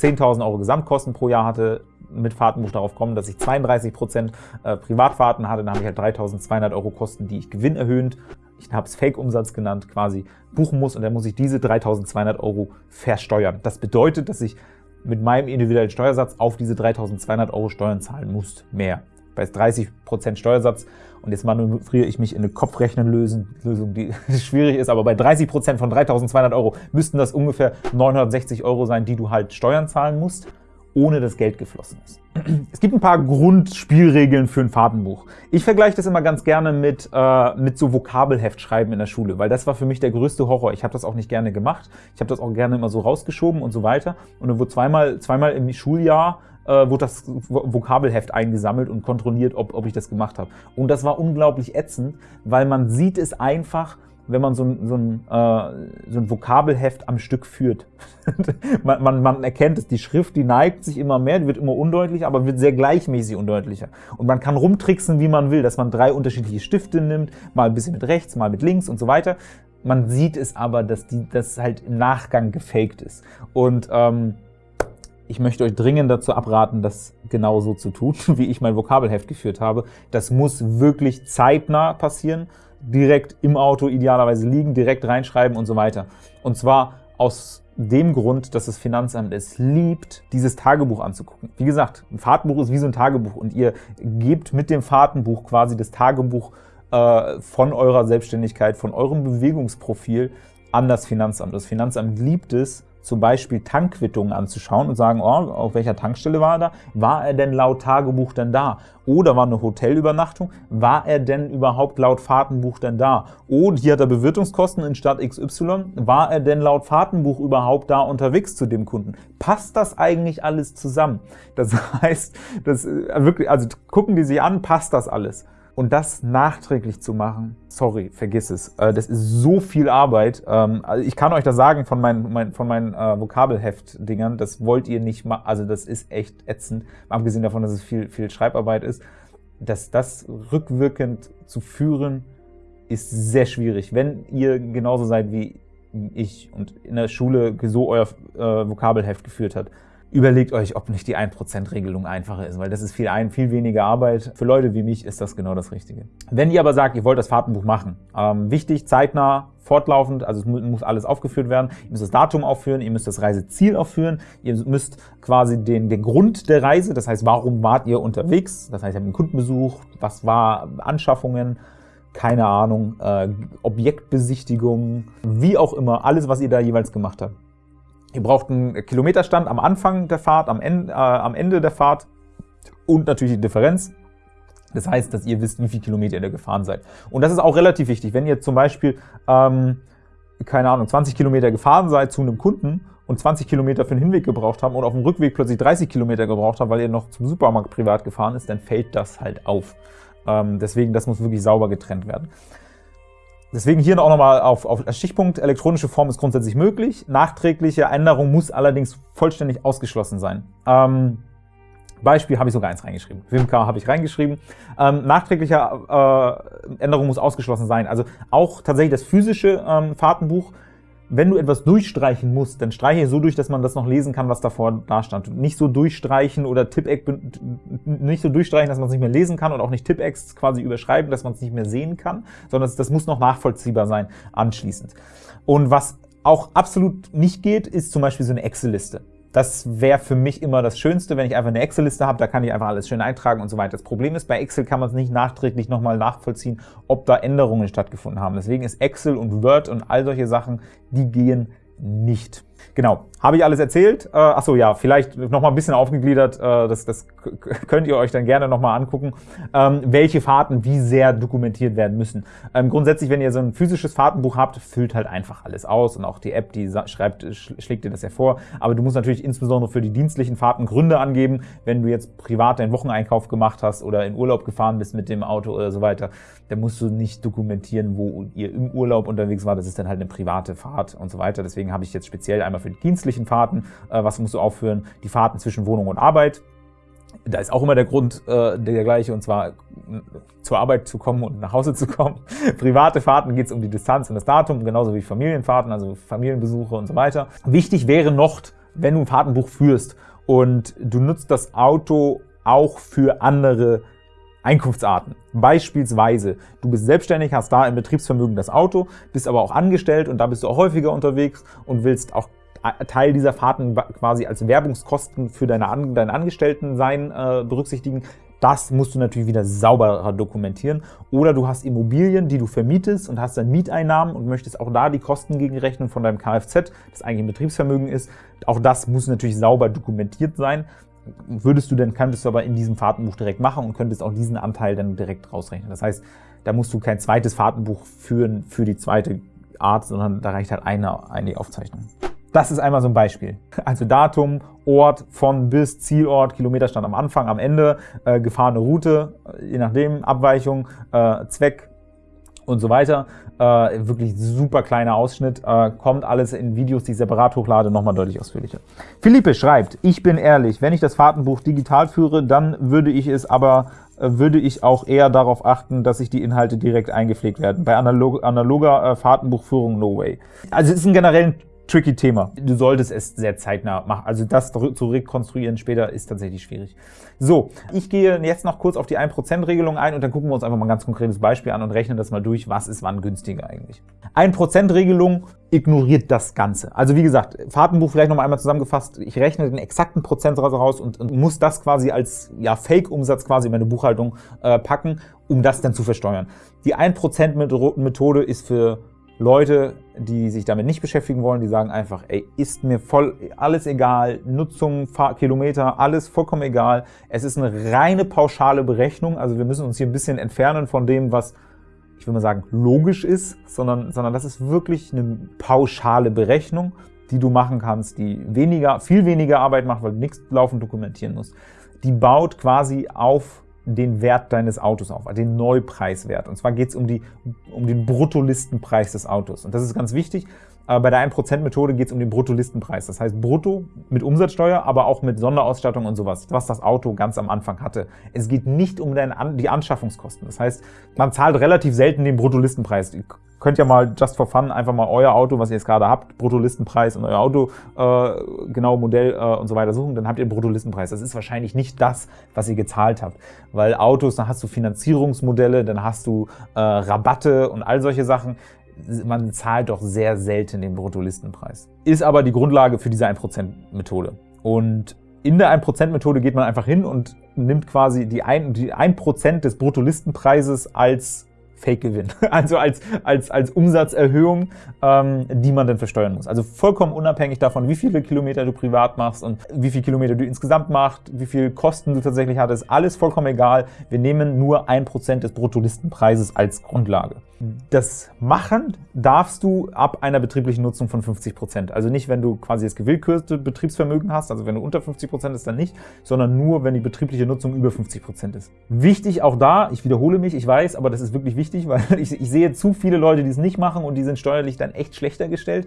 10.000 Euro Gesamtkosten pro Jahr hatte, mit Fahrtenbuch darauf kommen, dass ich 32 Prozent äh, Privatfahrten hatte, dann habe ich halt 3.200 Euro Kosten, die ich gewinnerhöhend, ich habe es Fake-Umsatz genannt, quasi buchen muss und dann muss ich diese 3.200 Euro versteuern. Das bedeutet, dass ich mit meinem individuellen Steuersatz auf diese 3.200 Euro Steuern zahlen muss, mehr. Bei 30 Prozent Steuersatz und jetzt manövriere ich mich in eine Kopfrechnenlösung, die schwierig ist, aber bei 30 Prozent von 3.200 Euro müssten das ungefähr 960 Euro sein, die du halt Steuern zahlen musst ohne dass Geld geflossen ist. Es gibt ein paar Grundspielregeln für ein Fahrtenbuch. Ich vergleiche das immer ganz gerne mit, äh, mit so Vokabelheftschreiben in der Schule, weil das war für mich der größte Horror. Ich habe das auch nicht gerne gemacht. Ich habe das auch gerne immer so rausgeschoben und so weiter. Und dann wurde zweimal, zweimal im Schuljahr äh, wurde das Vokabelheft eingesammelt und kontrolliert, ob, ob ich das gemacht habe. Und das war unglaublich ätzend, weil man sieht es einfach, wenn man so ein, so ein, äh, so ein Vokabelheft am Stück führt. man, man, man erkennt es, die Schrift, die neigt sich immer mehr, die wird immer undeutlicher, aber wird sehr gleichmäßig undeutlicher. Und man kann rumtricksen, wie man will, dass man drei unterschiedliche Stifte nimmt, mal ein bisschen mit rechts, mal mit links und so weiter. Man sieht es aber, dass das halt im Nachgang gefaked ist. Und ähm, ich möchte euch dringend dazu abraten, das genauso zu tun, wie ich mein Vokabelheft geführt habe. Das muss wirklich zeitnah passieren direkt im Auto idealerweise liegen, direkt reinschreiben und so weiter. Und zwar aus dem Grund, dass das Finanzamt es liebt, dieses Tagebuch anzugucken. Wie gesagt, ein Fahrtenbuch ist wie so ein Tagebuch und ihr gebt mit dem Fahrtenbuch quasi das Tagebuch äh, von eurer Selbstständigkeit, von eurem Bewegungsprofil an das Finanzamt. Das Finanzamt liebt es, zum Beispiel Tankquittungen anzuschauen und sagen, oh, auf welcher Tankstelle war er da? War er denn laut Tagebuch denn da? Oder war eine Hotelübernachtung? War er denn überhaupt laut Fahrtenbuch denn da? Und hier hat er Bewirtungskosten in Stadt XY. War er denn laut Fahrtenbuch überhaupt da unterwegs zu dem Kunden? Passt das eigentlich alles zusammen? Das heißt, das äh, wirklich, also gucken die sich an, passt das alles? Und das nachträglich zu machen, sorry, vergiss es. Äh, das ist so viel Arbeit. Ähm, also ich kann euch das sagen von meinen, von meinen äh, Vokabelheft-Dingern, das wollt ihr nicht machen. Also das ist echt ätzend, abgesehen davon, dass es viel, viel Schreibarbeit ist. Dass das rückwirkend zu führen, ist sehr schwierig. Wenn ihr genauso seid wie ich und in der Schule so euer äh, Vokabelheft geführt habt, Überlegt euch, ob nicht die 1%-Regelung einfacher ist, weil das ist viel, ein, viel weniger Arbeit. Für Leute wie mich ist das genau das Richtige. Wenn ihr aber sagt, ihr wollt das Fahrtenbuch machen, ähm, wichtig, zeitnah, fortlaufend, also es muss alles aufgeführt werden. Ihr müsst das Datum aufführen, ihr müsst das Reiseziel aufführen, ihr müsst quasi den, den Grund der Reise, das heißt, warum wart ihr unterwegs, das heißt, ihr habt einen Kundenbesuch, was war Anschaffungen, keine Ahnung, äh, Objektbesichtigung, wie auch immer, alles, was ihr da jeweils gemacht habt. Ihr braucht einen Kilometerstand am Anfang der Fahrt, am Ende, äh, am Ende der Fahrt und natürlich die Differenz. Das heißt, dass ihr wisst, wie viele Kilometer ihr gefahren seid. Und das ist auch relativ wichtig. Wenn ihr zum Beispiel, ähm, keine Ahnung, 20 Kilometer gefahren seid zu einem Kunden und 20 Kilometer für den Hinweg gebraucht haben und auf dem Rückweg plötzlich 30 Kilometer gebraucht haben, weil ihr noch zum Supermarkt privat gefahren ist, dann fällt das halt auf. Ähm, deswegen, das muss wirklich sauber getrennt werden. Deswegen hier auch nochmal auf, auf Stichpunkt, elektronische Form ist grundsätzlich möglich. Nachträgliche Änderung muss allerdings vollständig ausgeschlossen sein. Ähm, Beispiel habe ich sogar eins reingeschrieben. Wimka habe ich reingeschrieben. Ähm, nachträgliche äh, Änderung muss ausgeschlossen sein. Also auch tatsächlich das physische ähm, Fahrtenbuch wenn du etwas durchstreichen musst, dann streiche so durch, dass man das noch lesen kann, was davor da stand. Nicht so durchstreichen oder Tippeck nicht so durchstreichen, dass man es nicht mehr lesen kann und auch nicht Tippecks quasi überschreiben, dass man es nicht mehr sehen kann, sondern das, das muss noch nachvollziehbar sein anschließend. Und was auch absolut nicht geht, ist zum Beispiel so eine Excel-Liste. Das wäre für mich immer das Schönste, wenn ich einfach eine Excel-Liste habe, da kann ich einfach alles schön eintragen und so weiter. Das Problem ist, bei Excel kann man es nicht nachträglich nochmal nachvollziehen, ob da Änderungen stattgefunden haben. Deswegen ist Excel und Word und all solche Sachen, die gehen nicht. Genau, habe ich alles erzählt? Äh, achso, ja, vielleicht noch mal ein bisschen aufgegliedert, äh, das, das könnt ihr euch dann gerne noch mal angucken, ähm, welche Fahrten wie sehr dokumentiert werden müssen. Ähm, grundsätzlich, wenn ihr so ein physisches Fahrtenbuch habt, füllt halt einfach alles aus und auch die App, die schreibt, schlägt dir das ja vor. Aber du musst natürlich insbesondere für die dienstlichen Fahrten Gründe angeben, wenn du jetzt privat deinen Wocheneinkauf gemacht hast oder in Urlaub gefahren bist mit dem Auto oder so weiter, dann musst du nicht dokumentieren, wo ihr im Urlaub unterwegs war. Das ist dann halt eine private Fahrt und so weiter. Deswegen habe ich jetzt speziell einmal für die dienstlichen Fahrten, äh, was musst du aufführen, die Fahrten zwischen Wohnung und Arbeit. Da ist auch immer der Grund äh, der gleiche, und zwar zur Arbeit zu kommen und nach Hause zu kommen. Private Fahrten geht es um die Distanz und das Datum, genauso wie Familienfahrten, also Familienbesuche und so weiter. Wichtig wäre noch, wenn du ein Fahrtenbuch führst und du nutzt das Auto auch für andere Einkunftsarten. Beispielsweise, du bist selbstständig, hast da im Betriebsvermögen das Auto, bist aber auch angestellt und da bist du auch häufiger unterwegs und willst auch Teil dieser Fahrten quasi als Werbungskosten für deine, An dein Angestelltensein äh, berücksichtigen. Das musst du natürlich wieder sauberer dokumentieren. Oder du hast Immobilien, die du vermietest und hast dann Mieteinnahmen und möchtest auch da die Kosten gegenrechnen von deinem Kfz, das eigentlich ein Betriebsvermögen ist. Auch das muss natürlich sauber dokumentiert sein würdest du dann, könntest du aber in diesem Fahrtenbuch direkt machen und könntest auch diesen Anteil dann direkt rausrechnen. Das heißt, da musst du kein zweites Fahrtenbuch führen für die zweite Art, sondern da reicht halt eine, eine Aufzeichnung. Das ist einmal so ein Beispiel. Also Datum, Ort, von bis, Zielort, Kilometerstand am Anfang, am Ende, äh, gefahrene Route, je nachdem, Abweichung, äh, Zweck, und so weiter. Äh, wirklich super kleiner Ausschnitt. Äh, kommt alles in Videos, die ich separat hochlade, nochmal deutlich ausführlicher. Philippe schreibt, ich bin ehrlich, wenn ich das Fahrtenbuch digital führe, dann würde ich es aber äh, würde ich auch eher darauf achten, dass sich die Inhalte direkt eingepflegt werden. Bei analog, analoger äh, Fahrtenbuchführung no way. Also es ist ein generell tricky Thema. Du solltest es sehr zeitnah machen. Also das zu rekonstruieren später ist tatsächlich schwierig. So, ich gehe jetzt noch kurz auf die 1%-Regelung ein und dann gucken wir uns einfach mal ein ganz konkretes Beispiel an und rechnen das mal durch, was ist wann günstiger eigentlich. 1%-Regelung ignoriert das Ganze. Also wie gesagt, Fahrtenbuch vielleicht noch mal einmal zusammengefasst, ich rechne den exakten Prozentsatz raus und, und muss das quasi als ja, Fake-Umsatz quasi in meine Buchhaltung äh, packen, um das dann zu versteuern. Die 1%-Methode ist für Leute, die sich damit nicht beschäftigen wollen, die sagen einfach, ey, ist mir voll alles egal, Nutzung, Fahr Kilometer, alles vollkommen egal. Es ist eine reine pauschale Berechnung, also wir müssen uns hier ein bisschen entfernen von dem, was ich will mal sagen, logisch ist, sondern, sondern das ist wirklich eine pauschale Berechnung, die du machen kannst, die weniger, viel weniger Arbeit macht, weil du nichts laufend dokumentieren musst. Die baut quasi auf den Wert deines Autos auf, den Neupreiswert. Und zwar geht es um, um den Bruttolistenpreis des Autos. Und das ist ganz wichtig. Bei der 1%-Methode geht es um den Bruttolistenpreis. Das heißt brutto mit Umsatzsteuer, aber auch mit Sonderausstattung und sowas, was das Auto ganz am Anfang hatte. Es geht nicht um die Anschaffungskosten. Das heißt, man zahlt relativ selten den Bruttolistenpreis könnt ja mal just for fun einfach mal euer Auto, was ihr jetzt gerade habt, Bruttolistenpreis und euer Auto, äh, genau Modell äh, und so weiter suchen, dann habt ihr einen Bruttolistenpreis. Das ist wahrscheinlich nicht das, was ihr gezahlt habt, weil Autos, dann hast du Finanzierungsmodelle, dann hast du äh, Rabatte und all solche Sachen. Man zahlt doch sehr selten den Bruttolistenpreis. Ist aber die Grundlage für diese 1%-Methode. Und in der 1%-Methode geht man einfach hin und nimmt quasi die 1%, die 1 des Bruttolistenpreises als Fake-Gewinn, also als, als, als Umsatzerhöhung, ähm, die man dann versteuern muss. Also vollkommen unabhängig davon, wie viele Kilometer du privat machst und wie viele Kilometer du insgesamt machst, wie viel Kosten du tatsächlich hattest, alles vollkommen egal. Wir nehmen nur ein Prozent des Bruttolistenpreises als Grundlage. Das machen darfst du ab einer betrieblichen Nutzung von 50 Prozent. Also nicht, wenn du quasi das gewillkürte Betriebsvermögen hast, also wenn du unter 50 Prozent ist, dann nicht, sondern nur, wenn die betriebliche Nutzung über 50 Prozent ist. Wichtig auch da, ich wiederhole mich, ich weiß, aber das ist wirklich wichtig, weil ich, ich sehe zu viele Leute, die es nicht machen und die sind steuerlich dann echt schlechter gestellt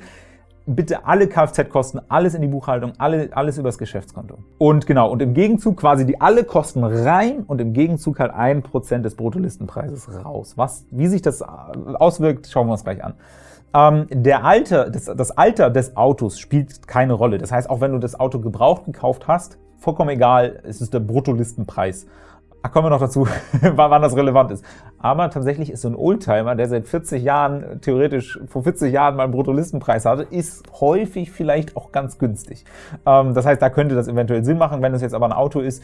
bitte alle Kfz-Kosten, alles in die Buchhaltung, alle, alles übers Geschäftskonto. Und genau, und im Gegenzug quasi die alle Kosten rein und im Gegenzug halt ein Prozent des Bruttolistenpreises raus. Was, wie sich das auswirkt, schauen wir uns gleich an. Ähm, der Alter, das, das Alter des Autos spielt keine Rolle. Das heißt, auch wenn du das Auto gebraucht gekauft hast, vollkommen egal, es ist der Bruttolistenpreis. Ach, kommen wir noch dazu, wann das relevant ist. Aber tatsächlich ist so ein Oldtimer, der seit 40 Jahren, theoretisch vor 40 Jahren mal einen Bruttolistenpreis hatte, ist häufig vielleicht auch ganz günstig. Ähm, das heißt, da könnte das eventuell Sinn machen. Wenn es jetzt aber ein Auto ist,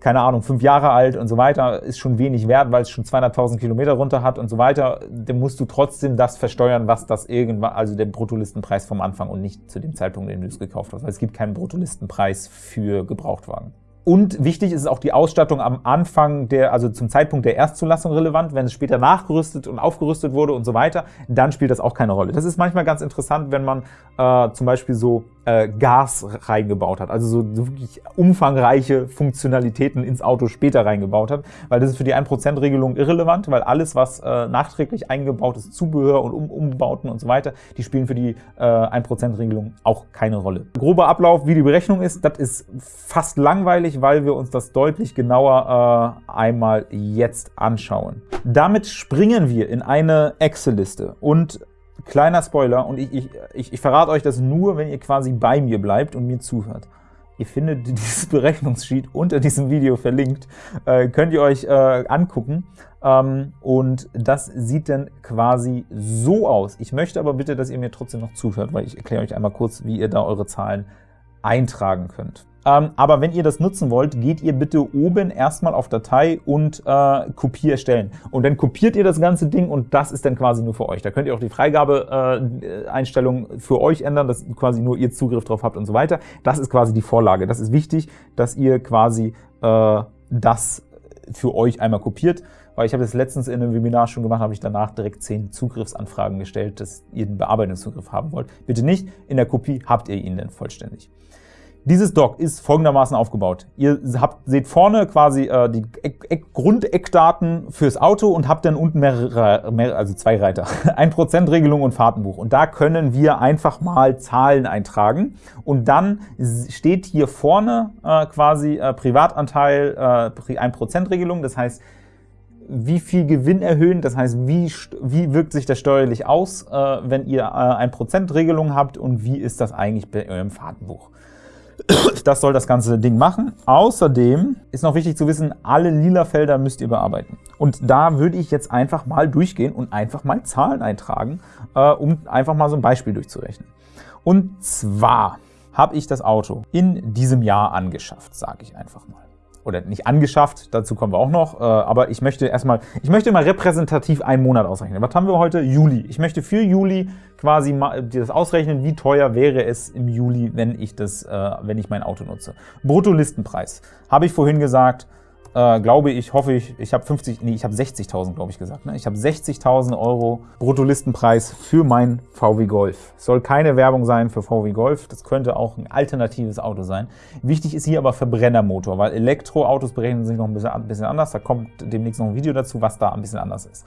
keine Ahnung, fünf Jahre alt und so weiter, ist schon wenig wert, weil es schon 200.000 Kilometer runter hat und so weiter, dann musst du trotzdem das versteuern, was das irgendwann, also der Bruttolistenpreis vom Anfang und nicht zu dem Zeitpunkt, in dem du es gekauft hast, weil es gibt keinen Bruttolistenpreis für Gebrauchtwagen. Und wichtig ist auch die Ausstattung am Anfang der, also zum Zeitpunkt der Erstzulassung relevant. Wenn es später nachgerüstet und aufgerüstet wurde und so weiter, dann spielt das auch keine Rolle. Das ist manchmal ganz interessant, wenn man äh, zum Beispiel so äh, Gas reingebaut hat, also so, wirklich umfangreiche Funktionalitäten ins Auto später reingebaut hat, weil das ist für die 1%-Regelung irrelevant, weil alles, was äh, nachträglich eingebaut ist, Zubehör und um Umbauten und so weiter, die spielen für die äh, 1%-Regelung auch keine Rolle. Grober Ablauf, wie die Berechnung ist, das ist fast langweilig, weil wir uns das deutlich genauer äh, einmal jetzt anschauen. Damit springen wir in eine Excel-Liste und Kleiner Spoiler, und ich, ich, ich, ich verrate euch das nur, wenn ihr quasi bei mir bleibt und mir zuhört. Ihr findet dieses Berechnungssheet unter diesem Video verlinkt, äh, könnt ihr euch äh, angucken. Ähm, und das sieht dann quasi so aus. Ich möchte aber bitte, dass ihr mir trotzdem noch zuhört, weil ich erkläre euch einmal kurz, wie ihr da eure Zahlen eintragen könnt. Ähm, aber wenn ihr das nutzen wollt, geht ihr bitte oben erstmal auf Datei und äh, Kopie erstellen. Und dann kopiert ihr das ganze Ding und das ist dann quasi nur für euch. Da könnt ihr auch die Freigabeeinstellungen äh, für euch ändern, dass quasi nur ihr Zugriff drauf habt und so weiter. Das ist quasi die Vorlage. Das ist wichtig, dass ihr quasi äh, das für euch einmal kopiert, weil ich habe das letztens in einem Webinar schon gemacht, habe ich danach direkt zehn Zugriffsanfragen gestellt, dass ihr den Bearbeitungszugriff haben wollt. Bitte nicht, in der Kopie habt ihr ihn dann vollständig. Dieses Dock ist folgendermaßen aufgebaut. Ihr habt, seht vorne quasi äh, die Eck, Grundeckdaten fürs Auto und habt dann unten mehrere, mehr, also zwei Reiter. 1%-Regelung und Fahrtenbuch. Und da können wir einfach mal Zahlen eintragen. Und dann steht hier vorne äh, quasi äh, Privatanteil äh, 1%-Regelung. Das heißt, wie viel Gewinn erhöhen, das heißt, wie, wie wirkt sich das steuerlich aus, äh, wenn ihr äh, 1%-Regelung habt und wie ist das eigentlich bei eurem Fahrtenbuch. Das soll das ganze Ding machen. Außerdem ist noch wichtig zu wissen, alle lila Felder müsst ihr bearbeiten. Und da würde ich jetzt einfach mal durchgehen und einfach mal Zahlen eintragen, äh, um einfach mal so ein Beispiel durchzurechnen. Und zwar habe ich das Auto in diesem Jahr angeschafft, sage ich einfach mal oder nicht angeschafft, dazu kommen wir auch noch, äh, aber ich möchte erstmal, ich möchte mal repräsentativ einen Monat ausrechnen. Was haben wir heute? Juli. Ich möchte für Juli quasi mal das ausrechnen, wie teuer wäre es im Juli, wenn ich das, äh, wenn ich mein Auto nutze. Bruttolistenpreis. Habe ich vorhin gesagt, äh, glaube ich, hoffe ich, ich habe 50, nee, ich habe 60.000, glaube ich, gesagt. Ne? Ich habe 60.000 Euro Bruttolistenpreis für mein VW Golf. Soll keine Werbung sein für VW Golf, das könnte auch ein alternatives Auto sein. Wichtig ist hier aber Verbrennermotor, weil Elektroautos berechnen sich noch ein bisschen, ein bisschen anders. Da kommt demnächst noch ein Video dazu, was da ein bisschen anders ist.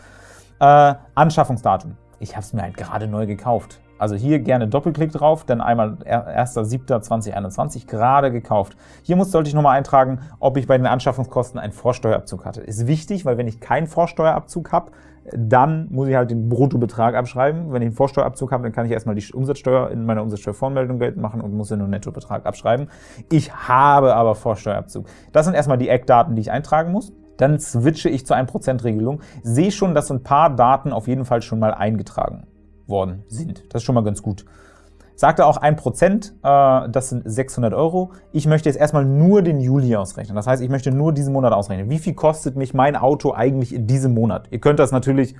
Äh, Anschaffungsdatum. Ich habe es mir halt gerade neu gekauft. Also hier gerne Doppelklick drauf, dann einmal 1.7.2021 gerade gekauft. Hier muss, sollte ich nochmal eintragen, ob ich bei den Anschaffungskosten einen Vorsteuerabzug hatte. Ist wichtig, weil wenn ich keinen Vorsteuerabzug habe, dann muss ich halt den Bruttobetrag abschreiben. Wenn ich einen Vorsteuerabzug habe, dann kann ich erstmal die Umsatzsteuer in meiner Umsatzsteuervoranmeldung geltend machen und muss ja nur einen Nettobetrag abschreiben. Ich habe aber Vorsteuerabzug. Das sind erstmal die Eckdaten, die ich eintragen muss. Dann switche ich zur 1%-Regelung. Sehe schon, dass ein paar Daten auf jeden Fall schon mal eingetragen worden sind. Das ist schon mal ganz gut. Sagte auch 1%, äh, das sind 600 Euro. Ich möchte jetzt erstmal nur den Juli ausrechnen. Das heißt, ich möchte nur diesen Monat ausrechnen. Wie viel kostet mich mein Auto eigentlich in diesem Monat? Ihr könnt das natürlich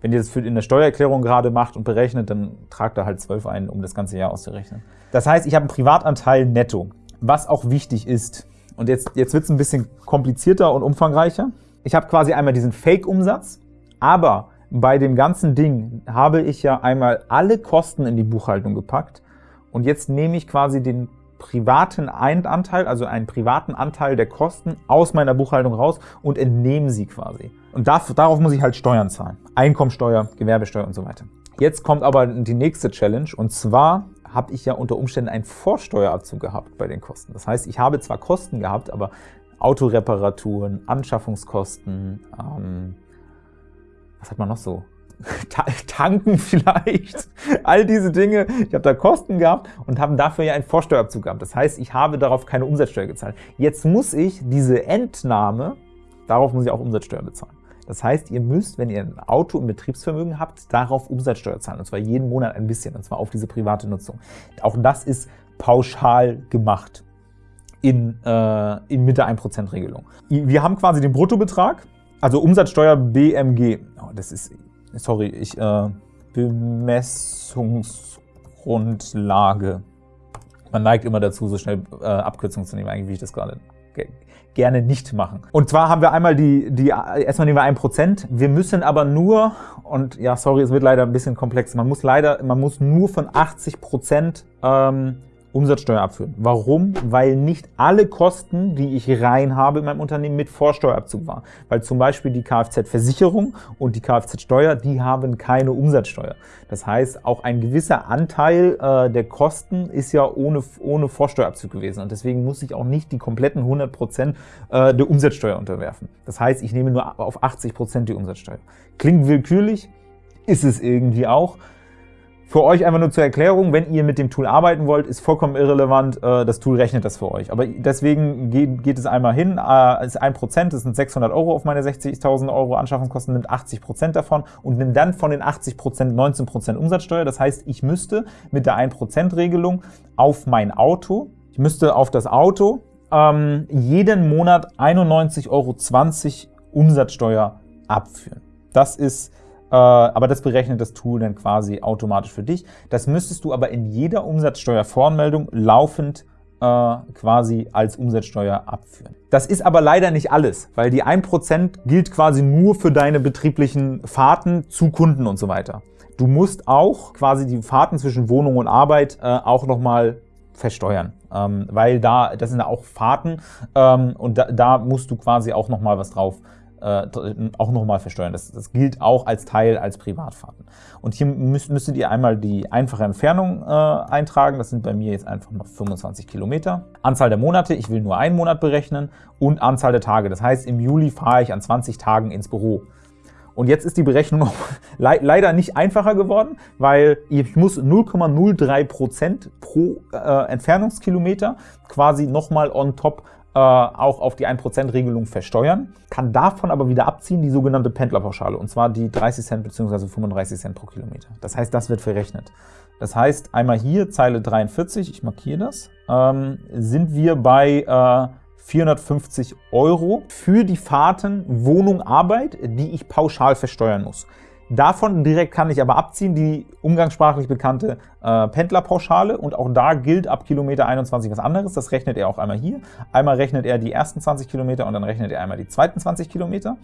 Wenn ihr das in der Steuererklärung gerade macht und berechnet, dann tragt da halt 12 ein, um das ganze Jahr auszurechnen. Das heißt, ich habe einen Privatanteil netto. Was auch wichtig ist, und jetzt, jetzt wird es ein bisschen komplizierter und umfangreicher. Ich habe quasi einmal diesen Fake-Umsatz, aber bei dem ganzen Ding habe ich ja einmal alle Kosten in die Buchhaltung gepackt und jetzt nehme ich quasi den privaten Anteil, also einen privaten Anteil der Kosten aus meiner Buchhaltung raus und entnehme sie quasi. Und darauf muss ich halt Steuern zahlen. Einkommensteuer, Gewerbesteuer und so weiter. Jetzt kommt aber die nächste Challenge und zwar habe ich ja unter Umständen einen Vorsteuerabzug gehabt bei den Kosten. Das heißt, ich habe zwar Kosten gehabt, aber Autoreparaturen, Anschaffungskosten, ähm, was hat man noch so? Tanken vielleicht, all diese Dinge. Ich habe da Kosten gehabt und habe dafür ja einen Vorsteuerabzug gehabt. Das heißt, ich habe darauf keine Umsatzsteuer gezahlt. Jetzt muss ich diese Entnahme, darauf muss ich auch Umsatzsteuer bezahlen. Das heißt, ihr müsst, wenn ihr ein Auto im Betriebsvermögen habt, darauf Umsatzsteuer zahlen, und zwar jeden Monat ein bisschen, und zwar auf diese private Nutzung. Auch das ist pauschal gemacht in, äh, in mit der 1%-Regelung. Wir haben quasi den Bruttobetrag, also Umsatzsteuer BMG. Oh, das ist, sorry, ich, äh, Bemessungsgrundlage. Man neigt immer dazu, so schnell äh, Abkürzungen zu nehmen, eigentlich wie ich das gerade gerne nicht machen. Und zwar haben wir einmal die, die erstmal nehmen wir 1%. Wir müssen aber nur, und ja, sorry, es wird leider ein bisschen komplex, man muss leider, man muss nur von 80% ähm, Umsatzsteuer abführen. Warum? Weil nicht alle Kosten, die ich rein habe in meinem Unternehmen, mit Vorsteuerabzug waren. Weil zum Beispiel die Kfz-Versicherung und die Kfz-Steuer, die haben keine Umsatzsteuer. Das heißt, auch ein gewisser Anteil äh, der Kosten ist ja ohne, ohne Vorsteuerabzug gewesen. Und deswegen muss ich auch nicht die kompletten 100 Prozent äh, der Umsatzsteuer unterwerfen. Das heißt, ich nehme nur auf 80 Prozent die Umsatzsteuer. Klingt willkürlich, ist es irgendwie auch. Für euch einfach nur zur Erklärung, wenn ihr mit dem Tool arbeiten wollt, ist vollkommen irrelevant, äh, das Tool rechnet das für euch. Aber deswegen geht, es einmal hin, äh, ist 1%, das sind 600 Euro auf meine 60.000 Euro Anschaffungskosten, nimmt 80% davon und nimmt dann von den 80% 19% Umsatzsteuer. Das heißt, ich müsste mit der 1%-Regelung auf mein Auto, ich müsste auf das Auto ähm, jeden Monat 91,20 Euro Umsatzsteuer abführen. Das ist aber das berechnet das Tool dann quasi automatisch für dich. Das müsstest du aber in jeder Umsatzsteuervoranmeldung laufend äh, quasi als Umsatzsteuer abführen. Das ist aber leider nicht alles, weil die 1% gilt quasi nur für deine betrieblichen Fahrten zu Kunden und so weiter. Du musst auch quasi die Fahrten zwischen Wohnung und Arbeit äh, auch nochmal versteuern, ähm, weil da, das sind auch Fahrten ähm, und da, da musst du quasi auch nochmal was drauf äh, auch nochmal versteuern. Das, das, gilt auch als Teil als Privatfahrten. Und hier müsst, müsstet ihr einmal die einfache Entfernung äh, eintragen. Das sind bei mir jetzt einfach noch 25 Kilometer. Anzahl der Monate, ich will nur einen Monat berechnen und Anzahl der Tage. Das heißt, im Juli fahre ich an 20 Tagen ins Büro. Und jetzt ist die Berechnung le leider nicht einfacher geworden, weil ich muss 0,03 Prozent pro äh, Entfernungskilometer quasi nochmal on top auch auf die 1%-Regelung versteuern, kann davon aber wieder abziehen die sogenannte Pendlerpauschale, und zwar die 30 Cent bzw. 35 Cent pro Kilometer. Das heißt, das wird verrechnet. Das heißt, einmal hier, Zeile 43, ich markiere das, ähm, sind wir bei äh, 450 Euro für die Fahrten Wohnung, Arbeit, die ich pauschal versteuern muss. Davon direkt kann ich aber abziehen die umgangssprachlich bekannte äh, Pendlerpauschale und auch da gilt ab Kilometer 21 was anderes. Das rechnet er auch einmal hier. Einmal rechnet er die ersten 20 Kilometer und dann rechnet er einmal die zweiten 20 Kilometer.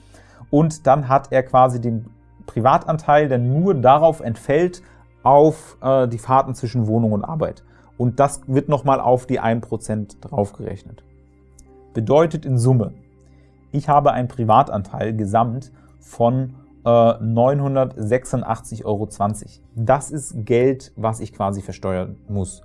Und dann hat er quasi den Privatanteil, der nur darauf entfällt, auf äh, die Fahrten zwischen Wohnung und Arbeit. Und das wird nochmal auf die 1% draufgerechnet. Bedeutet in Summe, ich habe einen Privatanteil gesamt von 986,20 äh, Euro. Das ist Geld, was ich quasi versteuern muss.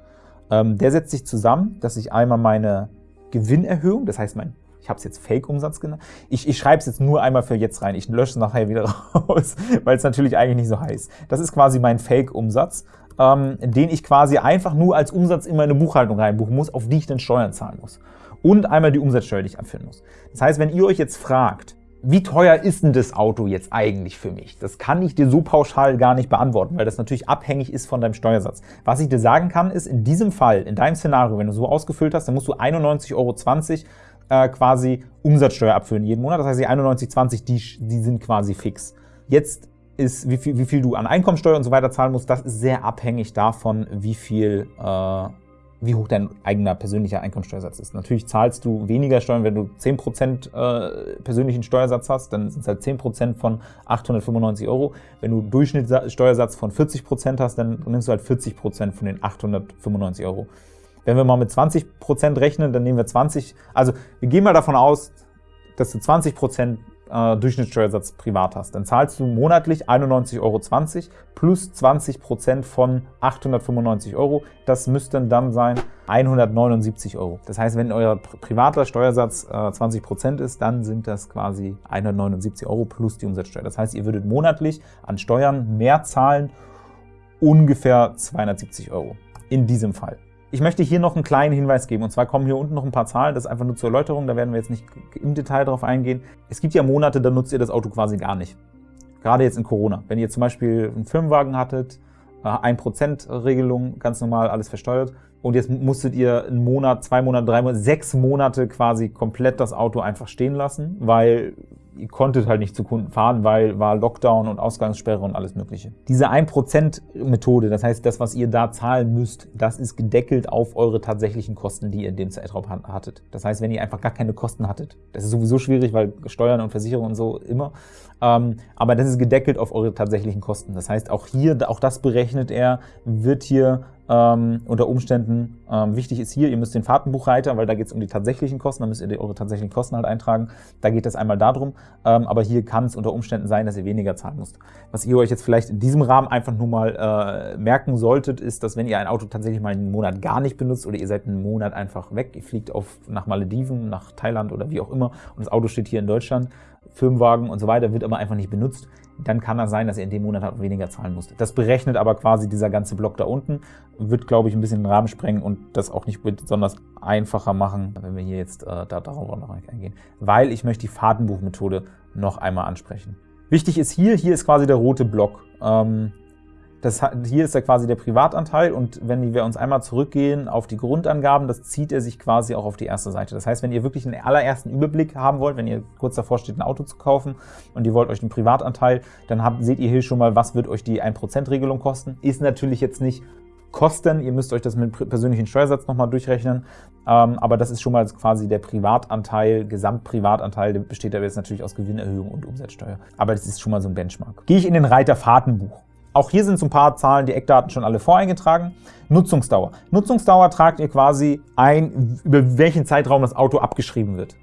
Ähm, der setzt sich zusammen, dass ich einmal meine Gewinnerhöhung, das heißt mein ich habe es jetzt Fake-Umsatz genannt. Ich, ich schreibe es jetzt nur einmal für jetzt rein. Ich lösche es nachher wieder raus, weil es natürlich eigentlich nicht so heißt. Das ist quasi mein Fake-Umsatz, ähm, den ich quasi einfach nur als Umsatz in meine Buchhaltung reinbuchen muss, auf die ich dann Steuern zahlen muss. Und einmal die Umsatzsteuer, die ich abführen muss. Das heißt, wenn ihr euch jetzt fragt, wie teuer ist denn das Auto jetzt eigentlich für mich? Das kann ich dir so pauschal gar nicht beantworten, weil das natürlich abhängig ist von deinem Steuersatz. Was ich dir sagen kann, ist, in diesem Fall, in deinem Szenario, wenn du so ausgefüllt hast, dann musst du 91,20 Euro äh, quasi Umsatzsteuer abführen jeden Monat. Das heißt, die 91,20, die, die sind quasi fix. Jetzt ist, wie viel, wie viel du an Einkommensteuer und so weiter zahlen musst, das ist sehr abhängig davon, wie viel äh, wie hoch dein eigener persönlicher Einkommensteuersatz ist. Natürlich zahlst du weniger Steuern, wenn du 10% äh, persönlichen Steuersatz hast, dann sind es halt 10% von 895 Euro. Wenn du Durchschnittssteuersatz von 40% hast, dann nimmst du halt 40% von den 895 Euro. Wenn wir mal mit 20% rechnen, dann nehmen wir 20, also wir gehen mal davon aus, dass du 20% äh, Durchschnittssteuersatz privat hast, dann zahlst du monatlich 91,20 Euro plus 20% von 895 Euro. Das müssten dann sein 179 Euro. Das heißt, wenn euer privater Steuersatz äh, 20% ist, dann sind das quasi 179 Euro plus die Umsatzsteuer. Das heißt, ihr würdet monatlich an Steuern mehr zahlen, ungefähr 270 Euro in diesem Fall. Ich möchte hier noch einen kleinen Hinweis geben, und zwar kommen hier unten noch ein paar Zahlen, das ist einfach nur zur Erläuterung, da werden wir jetzt nicht im Detail drauf eingehen. Es gibt ja Monate, da nutzt ihr das Auto quasi gar nicht. Gerade jetzt in Corona. Wenn ihr zum Beispiel einen Firmenwagen hattet, 1%-Regelung, äh, ganz normal, alles versteuert, und jetzt musstet ihr einen Monat, zwei Monate, drei Monate, sechs Monate quasi komplett das Auto einfach stehen lassen, weil ihr konntet halt nicht zu Kunden fahren, weil war Lockdown und Ausgangssperre und alles mögliche. Diese 1%-Methode, das heißt, das, was ihr da zahlen müsst, das ist gedeckelt auf eure tatsächlichen Kosten, die ihr in dem Zeitraum hattet. Das heißt, wenn ihr einfach gar keine Kosten hattet, das ist sowieso schwierig, weil Steuern und Versicherungen und so immer, aber das ist gedeckelt auf eure tatsächlichen Kosten. Das heißt, auch hier, auch das berechnet er, wird hier ähm, unter Umständen ähm, wichtig ist hier, ihr müsst den Fahrtenbuchreiter, weil da geht es um die tatsächlichen Kosten, da müsst ihr eure tatsächlichen Kosten halt eintragen. Da geht es einmal darum, ähm, aber hier kann es unter Umständen sein, dass ihr weniger zahlen müsst. Was ihr euch jetzt vielleicht in diesem Rahmen einfach nur mal äh, merken solltet, ist, dass wenn ihr ein Auto tatsächlich mal einen Monat gar nicht benutzt oder ihr seid einen Monat einfach weg, ihr fliegt auf, nach Malediven, nach Thailand oder wie auch immer und das Auto steht hier in Deutschland, Firmenwagen und so weiter, wird aber einfach nicht benutzt, dann kann das sein, dass ihr in dem Monat halt weniger zahlen müsst. Das berechnet aber quasi dieser ganze Block da unten, wird, glaube ich, ein bisschen den Rahmen sprengen und das auch nicht besonders einfacher machen, wenn wir hier jetzt äh, da, darauf noch eingehen, weil ich möchte die Fahrtenbuchmethode noch einmal ansprechen. Wichtig ist hier, hier ist quasi der rote Block. Ähm, das, hier ist ja quasi der Privatanteil und wenn wir uns einmal zurückgehen auf die Grundangaben, das zieht er sich quasi auch auf die erste Seite. Das heißt, wenn ihr wirklich einen allerersten Überblick haben wollt, wenn ihr kurz davor steht, ein Auto zu kaufen und ihr wollt euch einen Privatanteil, dann habt, seht ihr hier schon mal, was wird euch die 1%-Regelung kosten. Ist natürlich jetzt nicht Kosten, ihr müsst euch das mit persönlichen Steuersatz nochmal durchrechnen, ähm, aber das ist schon mal quasi der Privatanteil, Gesamtprivatanteil, der besteht aber jetzt natürlich aus Gewinnerhöhung und Umsatzsteuer. Aber das ist schon mal so ein Benchmark. Gehe ich in den Reiter Fahrtenbuch. Auch hier sind so ein paar Zahlen, die Eckdaten schon alle voreingetragen. Nutzungsdauer. Nutzungsdauer tragt ihr quasi ein, über welchen Zeitraum das Auto abgeschrieben wird.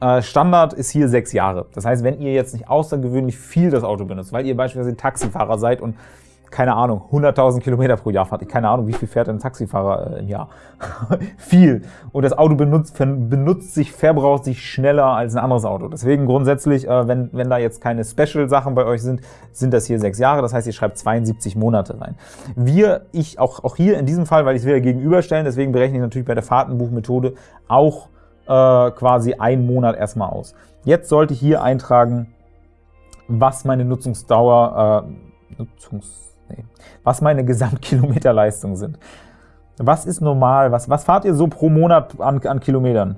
Äh, Standard ist hier sechs Jahre. Das heißt, wenn ihr jetzt nicht außergewöhnlich viel das Auto benutzt, weil ihr beispielsweise Taxifahrer seid und keine Ahnung, 100.000 Kilometer pro Jahr fahrt. Ich keine Ahnung, wie viel fährt ein Taxifahrer äh, im Jahr? viel. Und das Auto benutzt, benutzt sich, verbraucht sich schneller als ein anderes Auto. Deswegen grundsätzlich, äh, wenn, wenn da jetzt keine Special-Sachen bei euch sind, sind das hier sechs Jahre. Das heißt, ihr schreibt 72 Monate rein. Wir, ich auch, auch hier in diesem Fall, weil ich es wieder gegenüberstellen, deswegen berechne ich natürlich bei der Fahrtenbuchmethode auch äh, quasi einen Monat erstmal aus. Jetzt sollte ich hier eintragen, was meine Nutzungsdauer, äh, Nutzungs nee, was meine Gesamtkilometerleistungen sind. Was ist normal? Was, was fahrt ihr so pro Monat an, an Kilometern?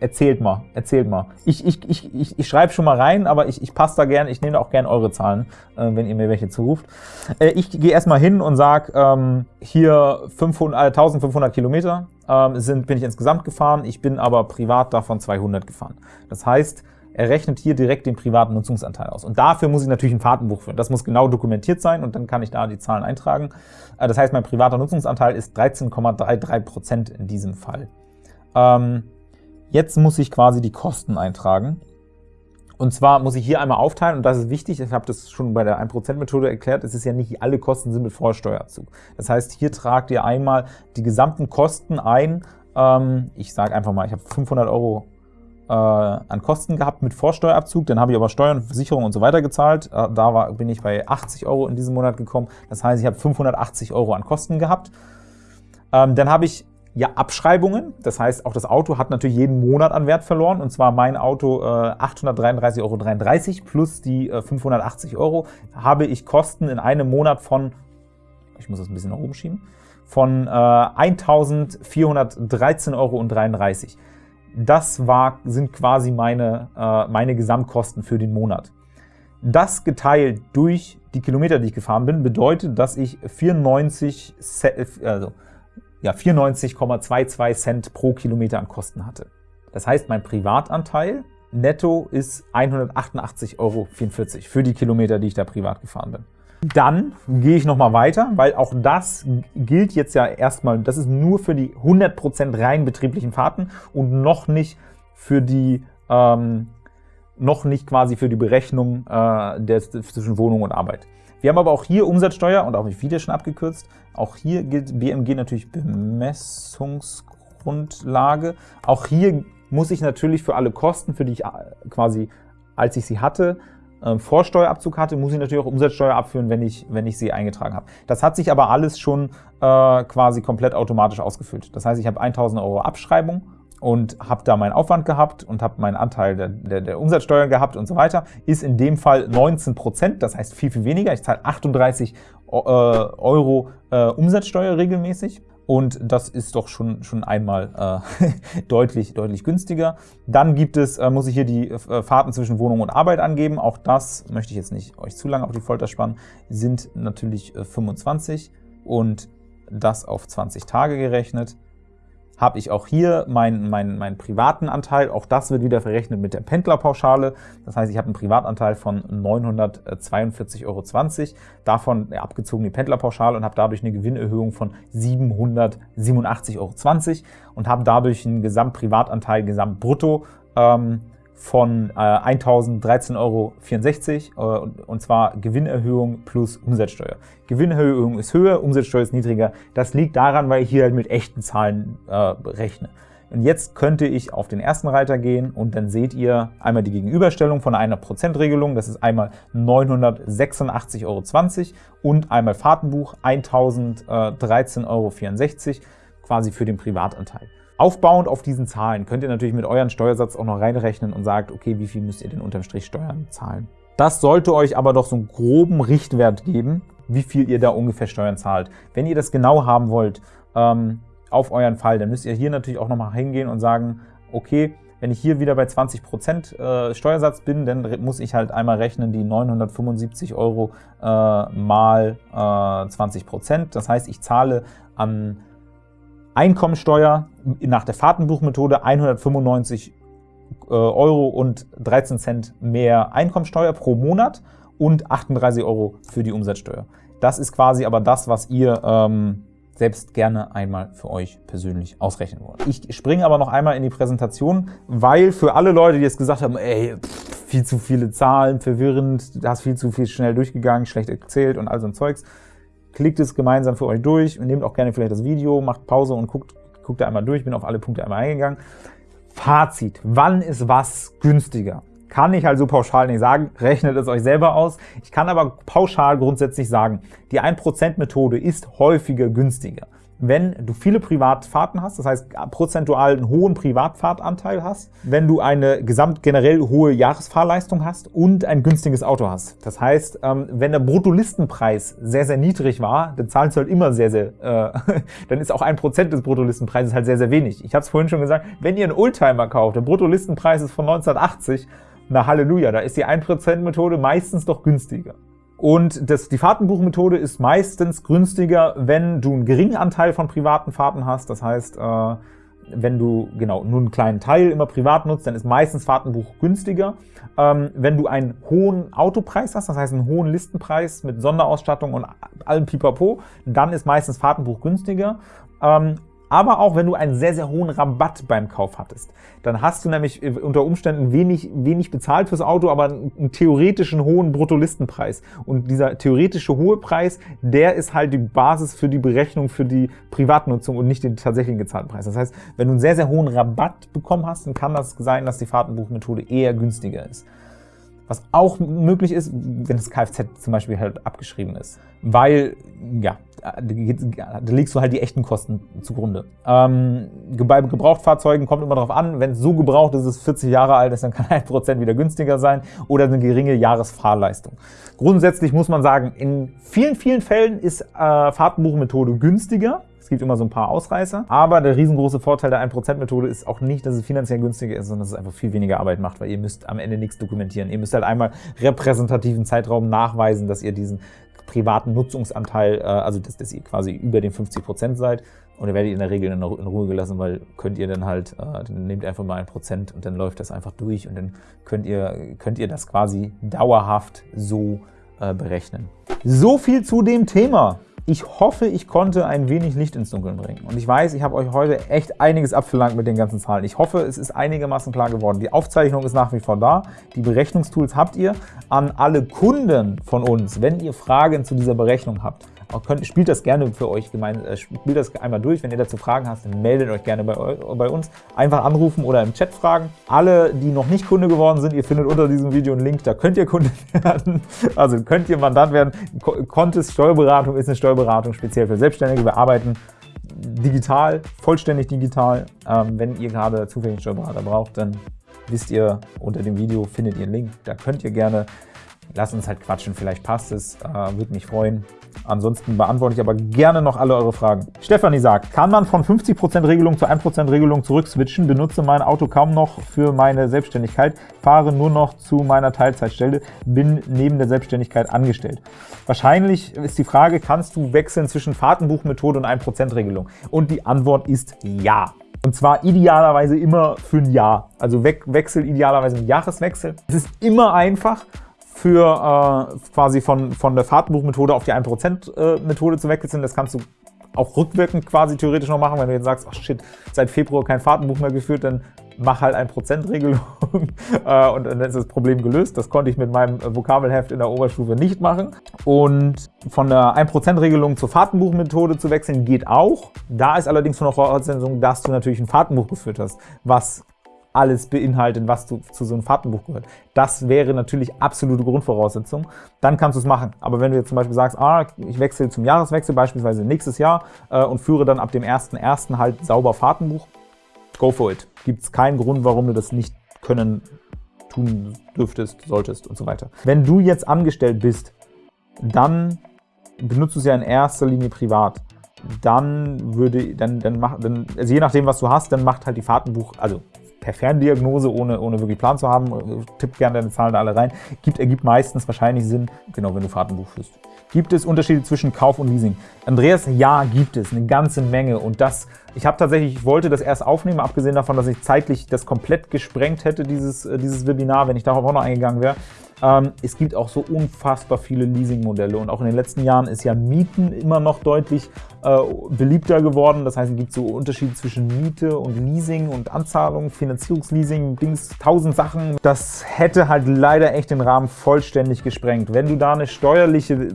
Erzählt mal, erzählt mal. Ich, ich, ich, ich, ich schreibe schon mal rein, aber ich, ich passe da gerne, ich nehme auch gerne eure Zahlen, äh, wenn ihr mir welche zuruft. Äh, ich gehe erstmal hin und sage, ähm, hier 500, äh, 1500 Kilometer ähm, sind, bin ich insgesamt gefahren, ich bin aber privat davon 200 gefahren. Das heißt, er rechnet hier direkt den privaten Nutzungsanteil aus. Und dafür muss ich natürlich ein Fahrtenbuch führen. Das muss genau dokumentiert sein und dann kann ich da die Zahlen eintragen. Äh, das heißt, mein privater Nutzungsanteil ist 13,33% in diesem Fall. Ähm, jetzt muss ich quasi die Kosten eintragen. Und zwar muss ich hier einmal aufteilen, und das ist wichtig, ich habe das schon bei der 1%-Methode erklärt, es ist ja nicht alle Kosten sind mit Vorsteuerzug. Das heißt, hier tragt ihr einmal die gesamten Kosten ein. Ähm, ich sage einfach mal, ich habe 500 Euro äh, an Kosten gehabt mit Vorsteuerabzug, dann habe ich aber Steuern, Versicherung und so weiter gezahlt. Äh, da war, bin ich bei 80 Euro in diesem Monat gekommen. Das heißt, ich habe 580 Euro an Kosten gehabt. Ähm, dann habe ich ja Abschreibungen, das heißt, auch das Auto hat natürlich jeden Monat an Wert verloren, und zwar mein Auto äh, 833,33 Euro plus die äh, 580 Euro habe ich Kosten in einem Monat von, ich muss das ein bisschen nach oben schieben, von äh, 1.413,33 Euro. Das war, sind quasi meine, äh, meine Gesamtkosten für den Monat. Das geteilt durch die Kilometer, die ich gefahren bin, bedeutet, dass ich 94, also, ja, 94,22 Cent pro Kilometer an Kosten hatte. Das heißt, mein Privatanteil netto ist 188,44 Euro für die Kilometer, die ich da privat gefahren bin. Dann gehe ich nochmal weiter, weil auch das gilt jetzt ja erstmal, das ist nur für die 100% rein betrieblichen Fahrten und noch nicht für die ähm, noch nicht quasi für die Berechnung äh, der, zwischen Wohnung und Arbeit. Wir haben aber auch hier Umsatzsteuer und auch wieder schon abgekürzt. Auch hier gilt BMG natürlich Bemessungsgrundlage. Auch hier muss ich natürlich für alle Kosten, für die ich äh, quasi, als ich sie hatte, äh, Vorsteuerabzug hatte, muss ich natürlich auch Umsatzsteuer abführen, wenn ich, wenn ich sie eingetragen habe. Das hat sich aber alles schon äh, quasi komplett automatisch ausgefüllt. Das heißt, ich habe 1.000 Euro Abschreibung und habe da meinen Aufwand gehabt und habe meinen Anteil der, der, der Umsatzsteuer gehabt und so weiter, ist in dem Fall 19 Prozent, das heißt viel, viel weniger. Ich zahle 38 äh, Euro äh, Umsatzsteuer regelmäßig und das ist doch schon, schon einmal äh, deutlich, deutlich günstiger. Dann gibt es, äh, muss ich hier die äh, Fahrten zwischen Wohnung und Arbeit angeben. Auch das möchte ich jetzt nicht euch zu lange auf die Folter spannen, sind natürlich 25 äh, und das auf 20 Tage gerechnet habe ich auch hier meinen, meinen, meinen privaten Anteil. Auch das wird wieder verrechnet mit der Pendlerpauschale. Das heißt, ich habe einen Privatanteil von 942,20 Euro, davon abgezogen die Pendlerpauschale und habe dadurch eine Gewinnerhöhung von 787,20 Euro und habe dadurch einen Gesamtprivatanteil, Gesamtbrutto ähm, von äh, 1.013,64 Euro, äh, und zwar Gewinnerhöhung plus Umsatzsteuer. Gewinnerhöhung ist höher, Umsatzsteuer ist niedriger. Das liegt daran, weil ich hier halt mit echten Zahlen äh, rechne. Und jetzt könnte ich auf den ersten Reiter gehen und dann seht ihr einmal die Gegenüberstellung von einer Prozentregelung. Das ist einmal 986,20 Euro und einmal Fahrtenbuch 1.013,64 Euro quasi für den Privatanteil. Aufbauend auf diesen Zahlen könnt ihr natürlich mit euren Steuersatz auch noch reinrechnen und sagt, okay, wie viel müsst ihr denn unterm Strich Steuern zahlen. Das sollte euch aber doch so einen groben Richtwert geben, wie viel ihr da ungefähr Steuern zahlt. Wenn ihr das genau haben wollt ähm, auf euren Fall, dann müsst ihr hier natürlich auch nochmal hingehen und sagen, okay, wenn ich hier wieder bei 20% äh, Steuersatz bin, dann muss ich halt einmal rechnen die 975 Euro äh, mal äh, 20%. Das heißt, ich zahle an Einkommensteuer nach der Fahrtenbuchmethode 195 äh, Euro und 13 Cent mehr Einkommensteuer pro Monat und 38 Euro für die Umsatzsteuer. Das ist quasi aber das, was ihr ähm, selbst gerne einmal für euch persönlich ausrechnen wollt. Ich springe aber noch einmal in die Präsentation, weil für alle Leute, die jetzt gesagt haben, ey, pff, viel zu viele Zahlen, verwirrend, hast viel zu viel schnell durchgegangen, schlecht erzählt und all so ein Zeugs, Klickt es gemeinsam für euch durch und nehmt auch gerne vielleicht das Video, macht Pause und guckt, guckt da einmal durch, bin auf alle Punkte einmal eingegangen. Fazit, wann ist was günstiger? Kann ich also pauschal nicht sagen, rechnet es euch selber aus. Ich kann aber pauschal grundsätzlich sagen, die 1%-Methode ist häufiger günstiger wenn du viele Privatfahrten hast, das heißt prozentual einen hohen Privatfahrtanteil hast, wenn du eine gesamt generell hohe Jahresfahrleistung hast und ein günstiges Auto hast. Das heißt, ähm, wenn der Bruttolistenpreis sehr, sehr niedrig war, dann zahlst du halt immer sehr, sehr, äh, dann ist auch ein Prozent des Bruttolistenpreises halt sehr, sehr wenig. Ich habe es vorhin schon gesagt, wenn ihr einen Oldtimer kauft, der Bruttolistenpreis ist von 1980, na Halleluja, da ist die 1%-Methode meistens doch günstiger. Und das, die Fahrtenbuchmethode ist meistens günstiger, wenn du einen geringen Anteil von privaten Fahrten hast. Das heißt, äh, wenn du genau nur einen kleinen Teil immer privat nutzt, dann ist meistens Fahrtenbuch günstiger. Ähm, wenn du einen hohen Autopreis hast, das heißt einen hohen Listenpreis mit Sonderausstattung und allem Pipapo, dann ist meistens Fahrtenbuch günstiger. Ähm, aber auch wenn du einen sehr, sehr hohen Rabatt beim Kauf hattest. Dann hast du nämlich unter Umständen wenig, wenig bezahlt fürs Auto, aber einen theoretischen hohen Bruttolistenpreis. Und dieser theoretische hohe Preis, der ist halt die Basis für die Berechnung für die Privatnutzung und nicht den tatsächlichen gezahlten Preis. Das heißt, wenn du einen sehr, sehr hohen Rabatt bekommen hast, dann kann das sein, dass die Fahrtenbuchmethode eher günstiger ist. Was auch möglich ist, wenn das Kfz zum Beispiel halt abgeschrieben ist. Weil, ja, da legst du halt die echten Kosten zugrunde. Ähm, bei Gebrauchtfahrzeugen kommt immer darauf an, wenn es so gebraucht ist, es 40 Jahre alt ist, dann kann 1% wieder günstiger sein oder eine geringe Jahresfahrleistung. Grundsätzlich muss man sagen, in vielen, vielen Fällen ist äh, Fahrtenbuchmethode günstiger, Es gibt immer so ein paar Ausreißer, aber der riesengroße Vorteil der 1%-Methode ist auch nicht, dass es finanziell günstiger ist, sondern dass es einfach viel weniger Arbeit macht, weil ihr müsst am Ende nichts dokumentieren. Ihr müsst halt einmal repräsentativen Zeitraum nachweisen, dass ihr diesen privaten Nutzungsanteil, äh, also dass, dass ihr quasi über den 50% seid und ihr werdet in der Regel in, Ruhe gelassen, weil könnt ihr dann halt, äh, dann nehmt einfach mal ein Prozent und dann läuft das einfach durch und dann könnt ihr, könnt ihr das quasi dauerhaft so äh, berechnen. So viel zu dem Thema. Ich hoffe, ich konnte ein wenig Licht ins Dunkeln bringen. Und ich weiß, ich habe euch heute echt einiges abverlangt mit den ganzen Zahlen. Ich hoffe, es ist einigermaßen klar geworden. Die Aufzeichnung ist nach wie vor da. Die Berechnungstools habt ihr. An alle Kunden von uns, wenn ihr Fragen zu dieser Berechnung habt, könnt, spielt das gerne für euch gemein, äh, spielt das einmal durch. Wenn ihr dazu Fragen habt, dann meldet euch gerne bei, bei uns. Einfach anrufen oder im Chat fragen. Alle, die noch nicht Kunde geworden sind, ihr findet unter diesem Video einen Link, da könnt ihr Kunde werden. Also könnt ihr Mandant werden. Contest Steuerberatung ist eine Steuerberatung speziell für Selbstständige. Wir arbeiten digital, vollständig digital. Ähm, wenn ihr gerade zufällig einen Steuerberater braucht, dann wisst ihr, unter dem Video findet ihr einen Link. Da könnt ihr gerne Lasst uns halt quatschen, vielleicht passt es, äh, würde mich freuen. Ansonsten beantworte ich aber gerne noch alle eure Fragen. Stefanie sagt, kann man von 50% Regelung zu 1% Regelung zurückswitchen? Benutze mein Auto kaum noch für meine Selbstständigkeit, fahre nur noch zu meiner Teilzeitstelle, bin neben der Selbstständigkeit angestellt. Wahrscheinlich ist die Frage, kannst du wechseln zwischen Fahrtenbuchmethode und 1% Regelung? Und die Antwort ist ja. Und zwar idealerweise immer für ein Jahr. Also we Wechsel idealerweise ein Jahreswechsel. Es ist immer einfach für äh, quasi von, von der Fahrtenbuchmethode auf die 1%-Methode äh, zu wechseln. Das kannst du auch rückwirkend quasi theoretisch noch machen, wenn du jetzt sagst, ach shit, seit Februar kein Fahrtenbuch mehr geführt, dann mach halt 1%-Regelung äh, und dann ist das Problem gelöst. Das konnte ich mit meinem Vokabelheft in der Oberstufe nicht machen. Und von der 1%-Regelung zur Fahrtenbuchmethode zu wechseln geht auch. Da ist allerdings von der Voraussetzung, dass du natürlich ein Fahrtenbuch geführt hast, was alles beinhaltet, was zu, zu so einem Fahrtenbuch gehört. Das wäre natürlich absolute Grundvoraussetzung. Dann kannst du es machen. Aber wenn du jetzt zum Beispiel sagst, ah, ich wechsle zum Jahreswechsel, beispielsweise nächstes Jahr, äh, und führe dann ab dem 1.1. halt sauber Fahrtenbuch, go for it. Gibt es keinen Grund, warum du das nicht können, tun dürftest, solltest und so weiter. Wenn du jetzt angestellt bist, dann benutzt du es ja in erster Linie privat dann würde, dann, dann macht, dann, also je nachdem, was du hast, dann macht halt die Fahrtenbuch, also per Ferndiagnose, ohne, ohne wirklich Plan zu haben, tipp gerne deine Zahlen da alle rein, gibt, ergibt meistens wahrscheinlich Sinn, genau, wenn du Fahrtenbuch führst. Gibt es Unterschiede zwischen Kauf und Leasing? Andreas, ja, gibt es, eine ganze Menge. Und das, ich habe tatsächlich, ich wollte das erst aufnehmen, abgesehen davon, dass ich zeitlich das komplett gesprengt hätte, dieses, äh, dieses Webinar, wenn ich darauf auch noch eingegangen wäre. Ähm, es gibt auch so unfassbar viele Leasingmodelle und auch in den letzten Jahren ist ja Mieten immer noch deutlich äh, beliebter geworden. Das heißt, es gibt so Unterschiede zwischen Miete und Leasing und Anzahlung, Finanzierungsleasing, Dings, tausend Sachen. Das hätte halt leider echt den Rahmen vollständig gesprengt. Wenn du da eine steuerliche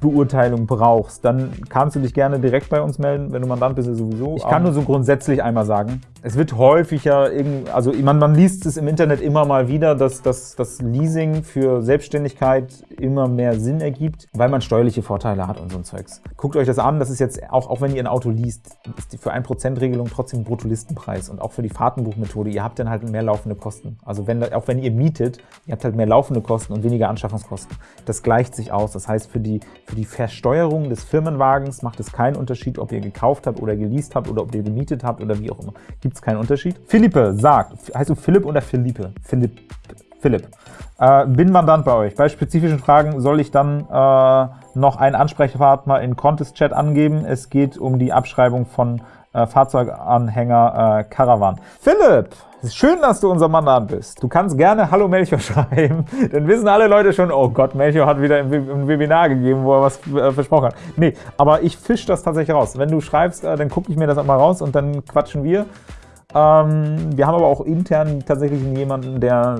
Beurteilung brauchst, dann kannst du dich gerne direkt bei uns melden. Wenn du Mandant bist, sowieso. Ich kann nur so grundsätzlich einmal sagen, es wird häufiger, also man, man liest es im Internet immer mal wieder, dass das Leasing für Selbstständigkeit immer mehr Sinn ergibt, weil man steuerliche Vorteile hat und so ein Zeugs. Guckt euch das an, das ist jetzt, auch, auch wenn ihr ein Auto liest, ist die für 1%-Regelung trotzdem Bruttolistenpreis und auch für die Fahrtenbuchmethode, ihr habt dann halt mehr laufende Kosten. Also wenn, auch wenn ihr mietet, ihr habt halt mehr laufende Kosten und weniger Anschaffungskosten. Das gleicht sich aus. Das heißt, für die, für die Versteuerung des Firmenwagens macht es keinen Unterschied, ob ihr gekauft habt oder geleast habt oder ob ihr gemietet habt oder wie auch immer gibt es keinen Unterschied. Philippe sagt, heißt du Philipp oder Philippe? Philipp. Philipp. Äh, bin Mandant bei euch. Bei spezifischen Fragen soll ich dann äh, noch einen Ansprechpartner in Contest-Chat angeben. Es geht um die Abschreibung von äh, Fahrzeuganhänger äh, Caravan. Philipp, schön, dass du unser Mandant bist. Du kannst gerne Hallo Melchior schreiben, dann wissen alle Leute schon, oh Gott, Melchior hat wieder ein Webinar gegeben, wo er was äh, versprochen hat. Nee, aber ich fische das tatsächlich raus. Wenn du schreibst, äh, dann gucke ich mir das auch mal raus und dann quatschen wir. Ähm, wir haben aber auch intern tatsächlich jemanden, der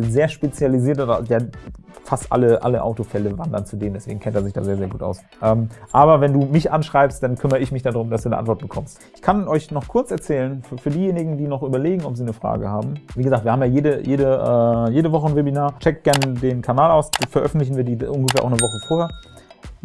sehr spezialisiert ist, der fast alle, alle Autofälle wandern zu dem, deswegen kennt er sich da sehr, sehr gut aus. Ähm, aber wenn du mich anschreibst, dann kümmere ich mich darum, dass du eine Antwort bekommst. Ich kann euch noch kurz erzählen, für, für diejenigen, die noch überlegen, ob sie eine Frage haben. Wie gesagt, wir haben ja jede, jede, äh, jede Woche ein Webinar. Checkt gerne den Kanal aus, veröffentlichen wir die ungefähr auch eine Woche vorher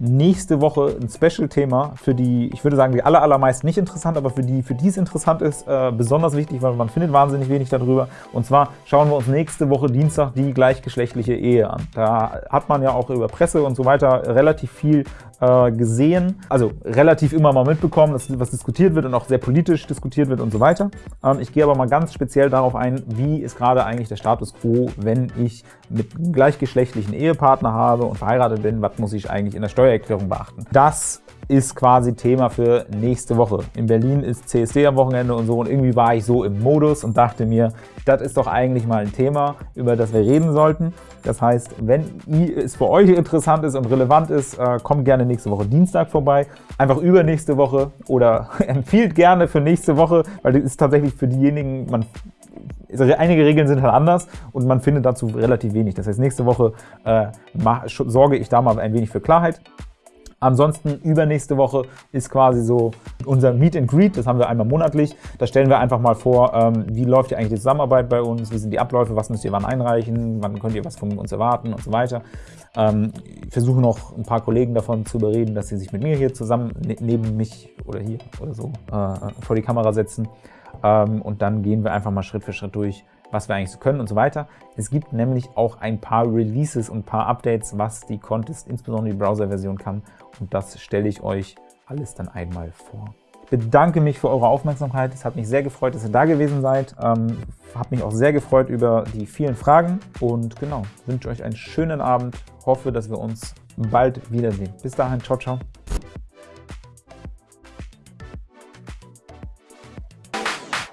nächste Woche ein Special-Thema für die, ich würde sagen, die aller, allermeisten nicht interessant, aber für die, für die es interessant ist, äh, besonders wichtig, weil man findet wahnsinnig wenig darüber. Und zwar schauen wir uns nächste Woche Dienstag die gleichgeschlechtliche Ehe an. Da hat man ja auch über Presse und so weiter relativ viel äh, gesehen, also relativ immer mal mitbekommen, dass was diskutiert wird und auch sehr politisch diskutiert wird und so weiter. Ähm, ich gehe aber mal ganz speziell darauf ein, wie ist gerade eigentlich der Status quo, wenn ich mit gleichgeschlechtlichen Ehepartner habe und verheiratet bin, was muss ich eigentlich in der Steuererklärung beachten. Das ist quasi Thema für nächste Woche. In Berlin ist CSD am Wochenende und so und irgendwie war ich so im Modus und dachte mir, das ist doch eigentlich mal ein Thema, über das wir reden sollten. Das heißt, wenn es für euch interessant ist und relevant ist, äh, kommt gerne nächste Woche Dienstag vorbei. Einfach übernächste Woche oder empfiehlt gerne für nächste Woche, weil das ist tatsächlich für diejenigen, man einige Regeln sind halt anders und man findet dazu relativ wenig. Das heißt, nächste Woche äh, sorge ich da mal ein wenig für Klarheit. Ansonsten übernächste Woche ist quasi so unser Meet and Greet, das haben wir einmal monatlich. Da stellen wir einfach mal vor, ähm, wie läuft hier eigentlich die Zusammenarbeit bei uns, wie sind die Abläufe, was müsst ihr wann einreichen, wann könnt ihr was von uns erwarten und so weiter. Ähm, ich versuche noch ein paar Kollegen davon zu überreden, dass sie sich mit mir hier zusammen ne, neben mich oder hier oder so äh, vor die Kamera setzen. Ähm, und dann gehen wir einfach mal Schritt für Schritt durch, was wir eigentlich so können und so weiter. Es gibt nämlich auch ein paar Releases und ein paar Updates, was die Contest, insbesondere die Browser-Version kann. Und das stelle ich euch alles dann einmal vor. Ich bedanke mich für eure Aufmerksamkeit. Es hat mich sehr gefreut, dass ihr da gewesen seid. Ähm, habe mich auch sehr gefreut über die vielen Fragen. Und genau, wünsche euch einen schönen Abend. Hoffe, dass wir uns bald wiedersehen. Bis dahin, ciao, ciao.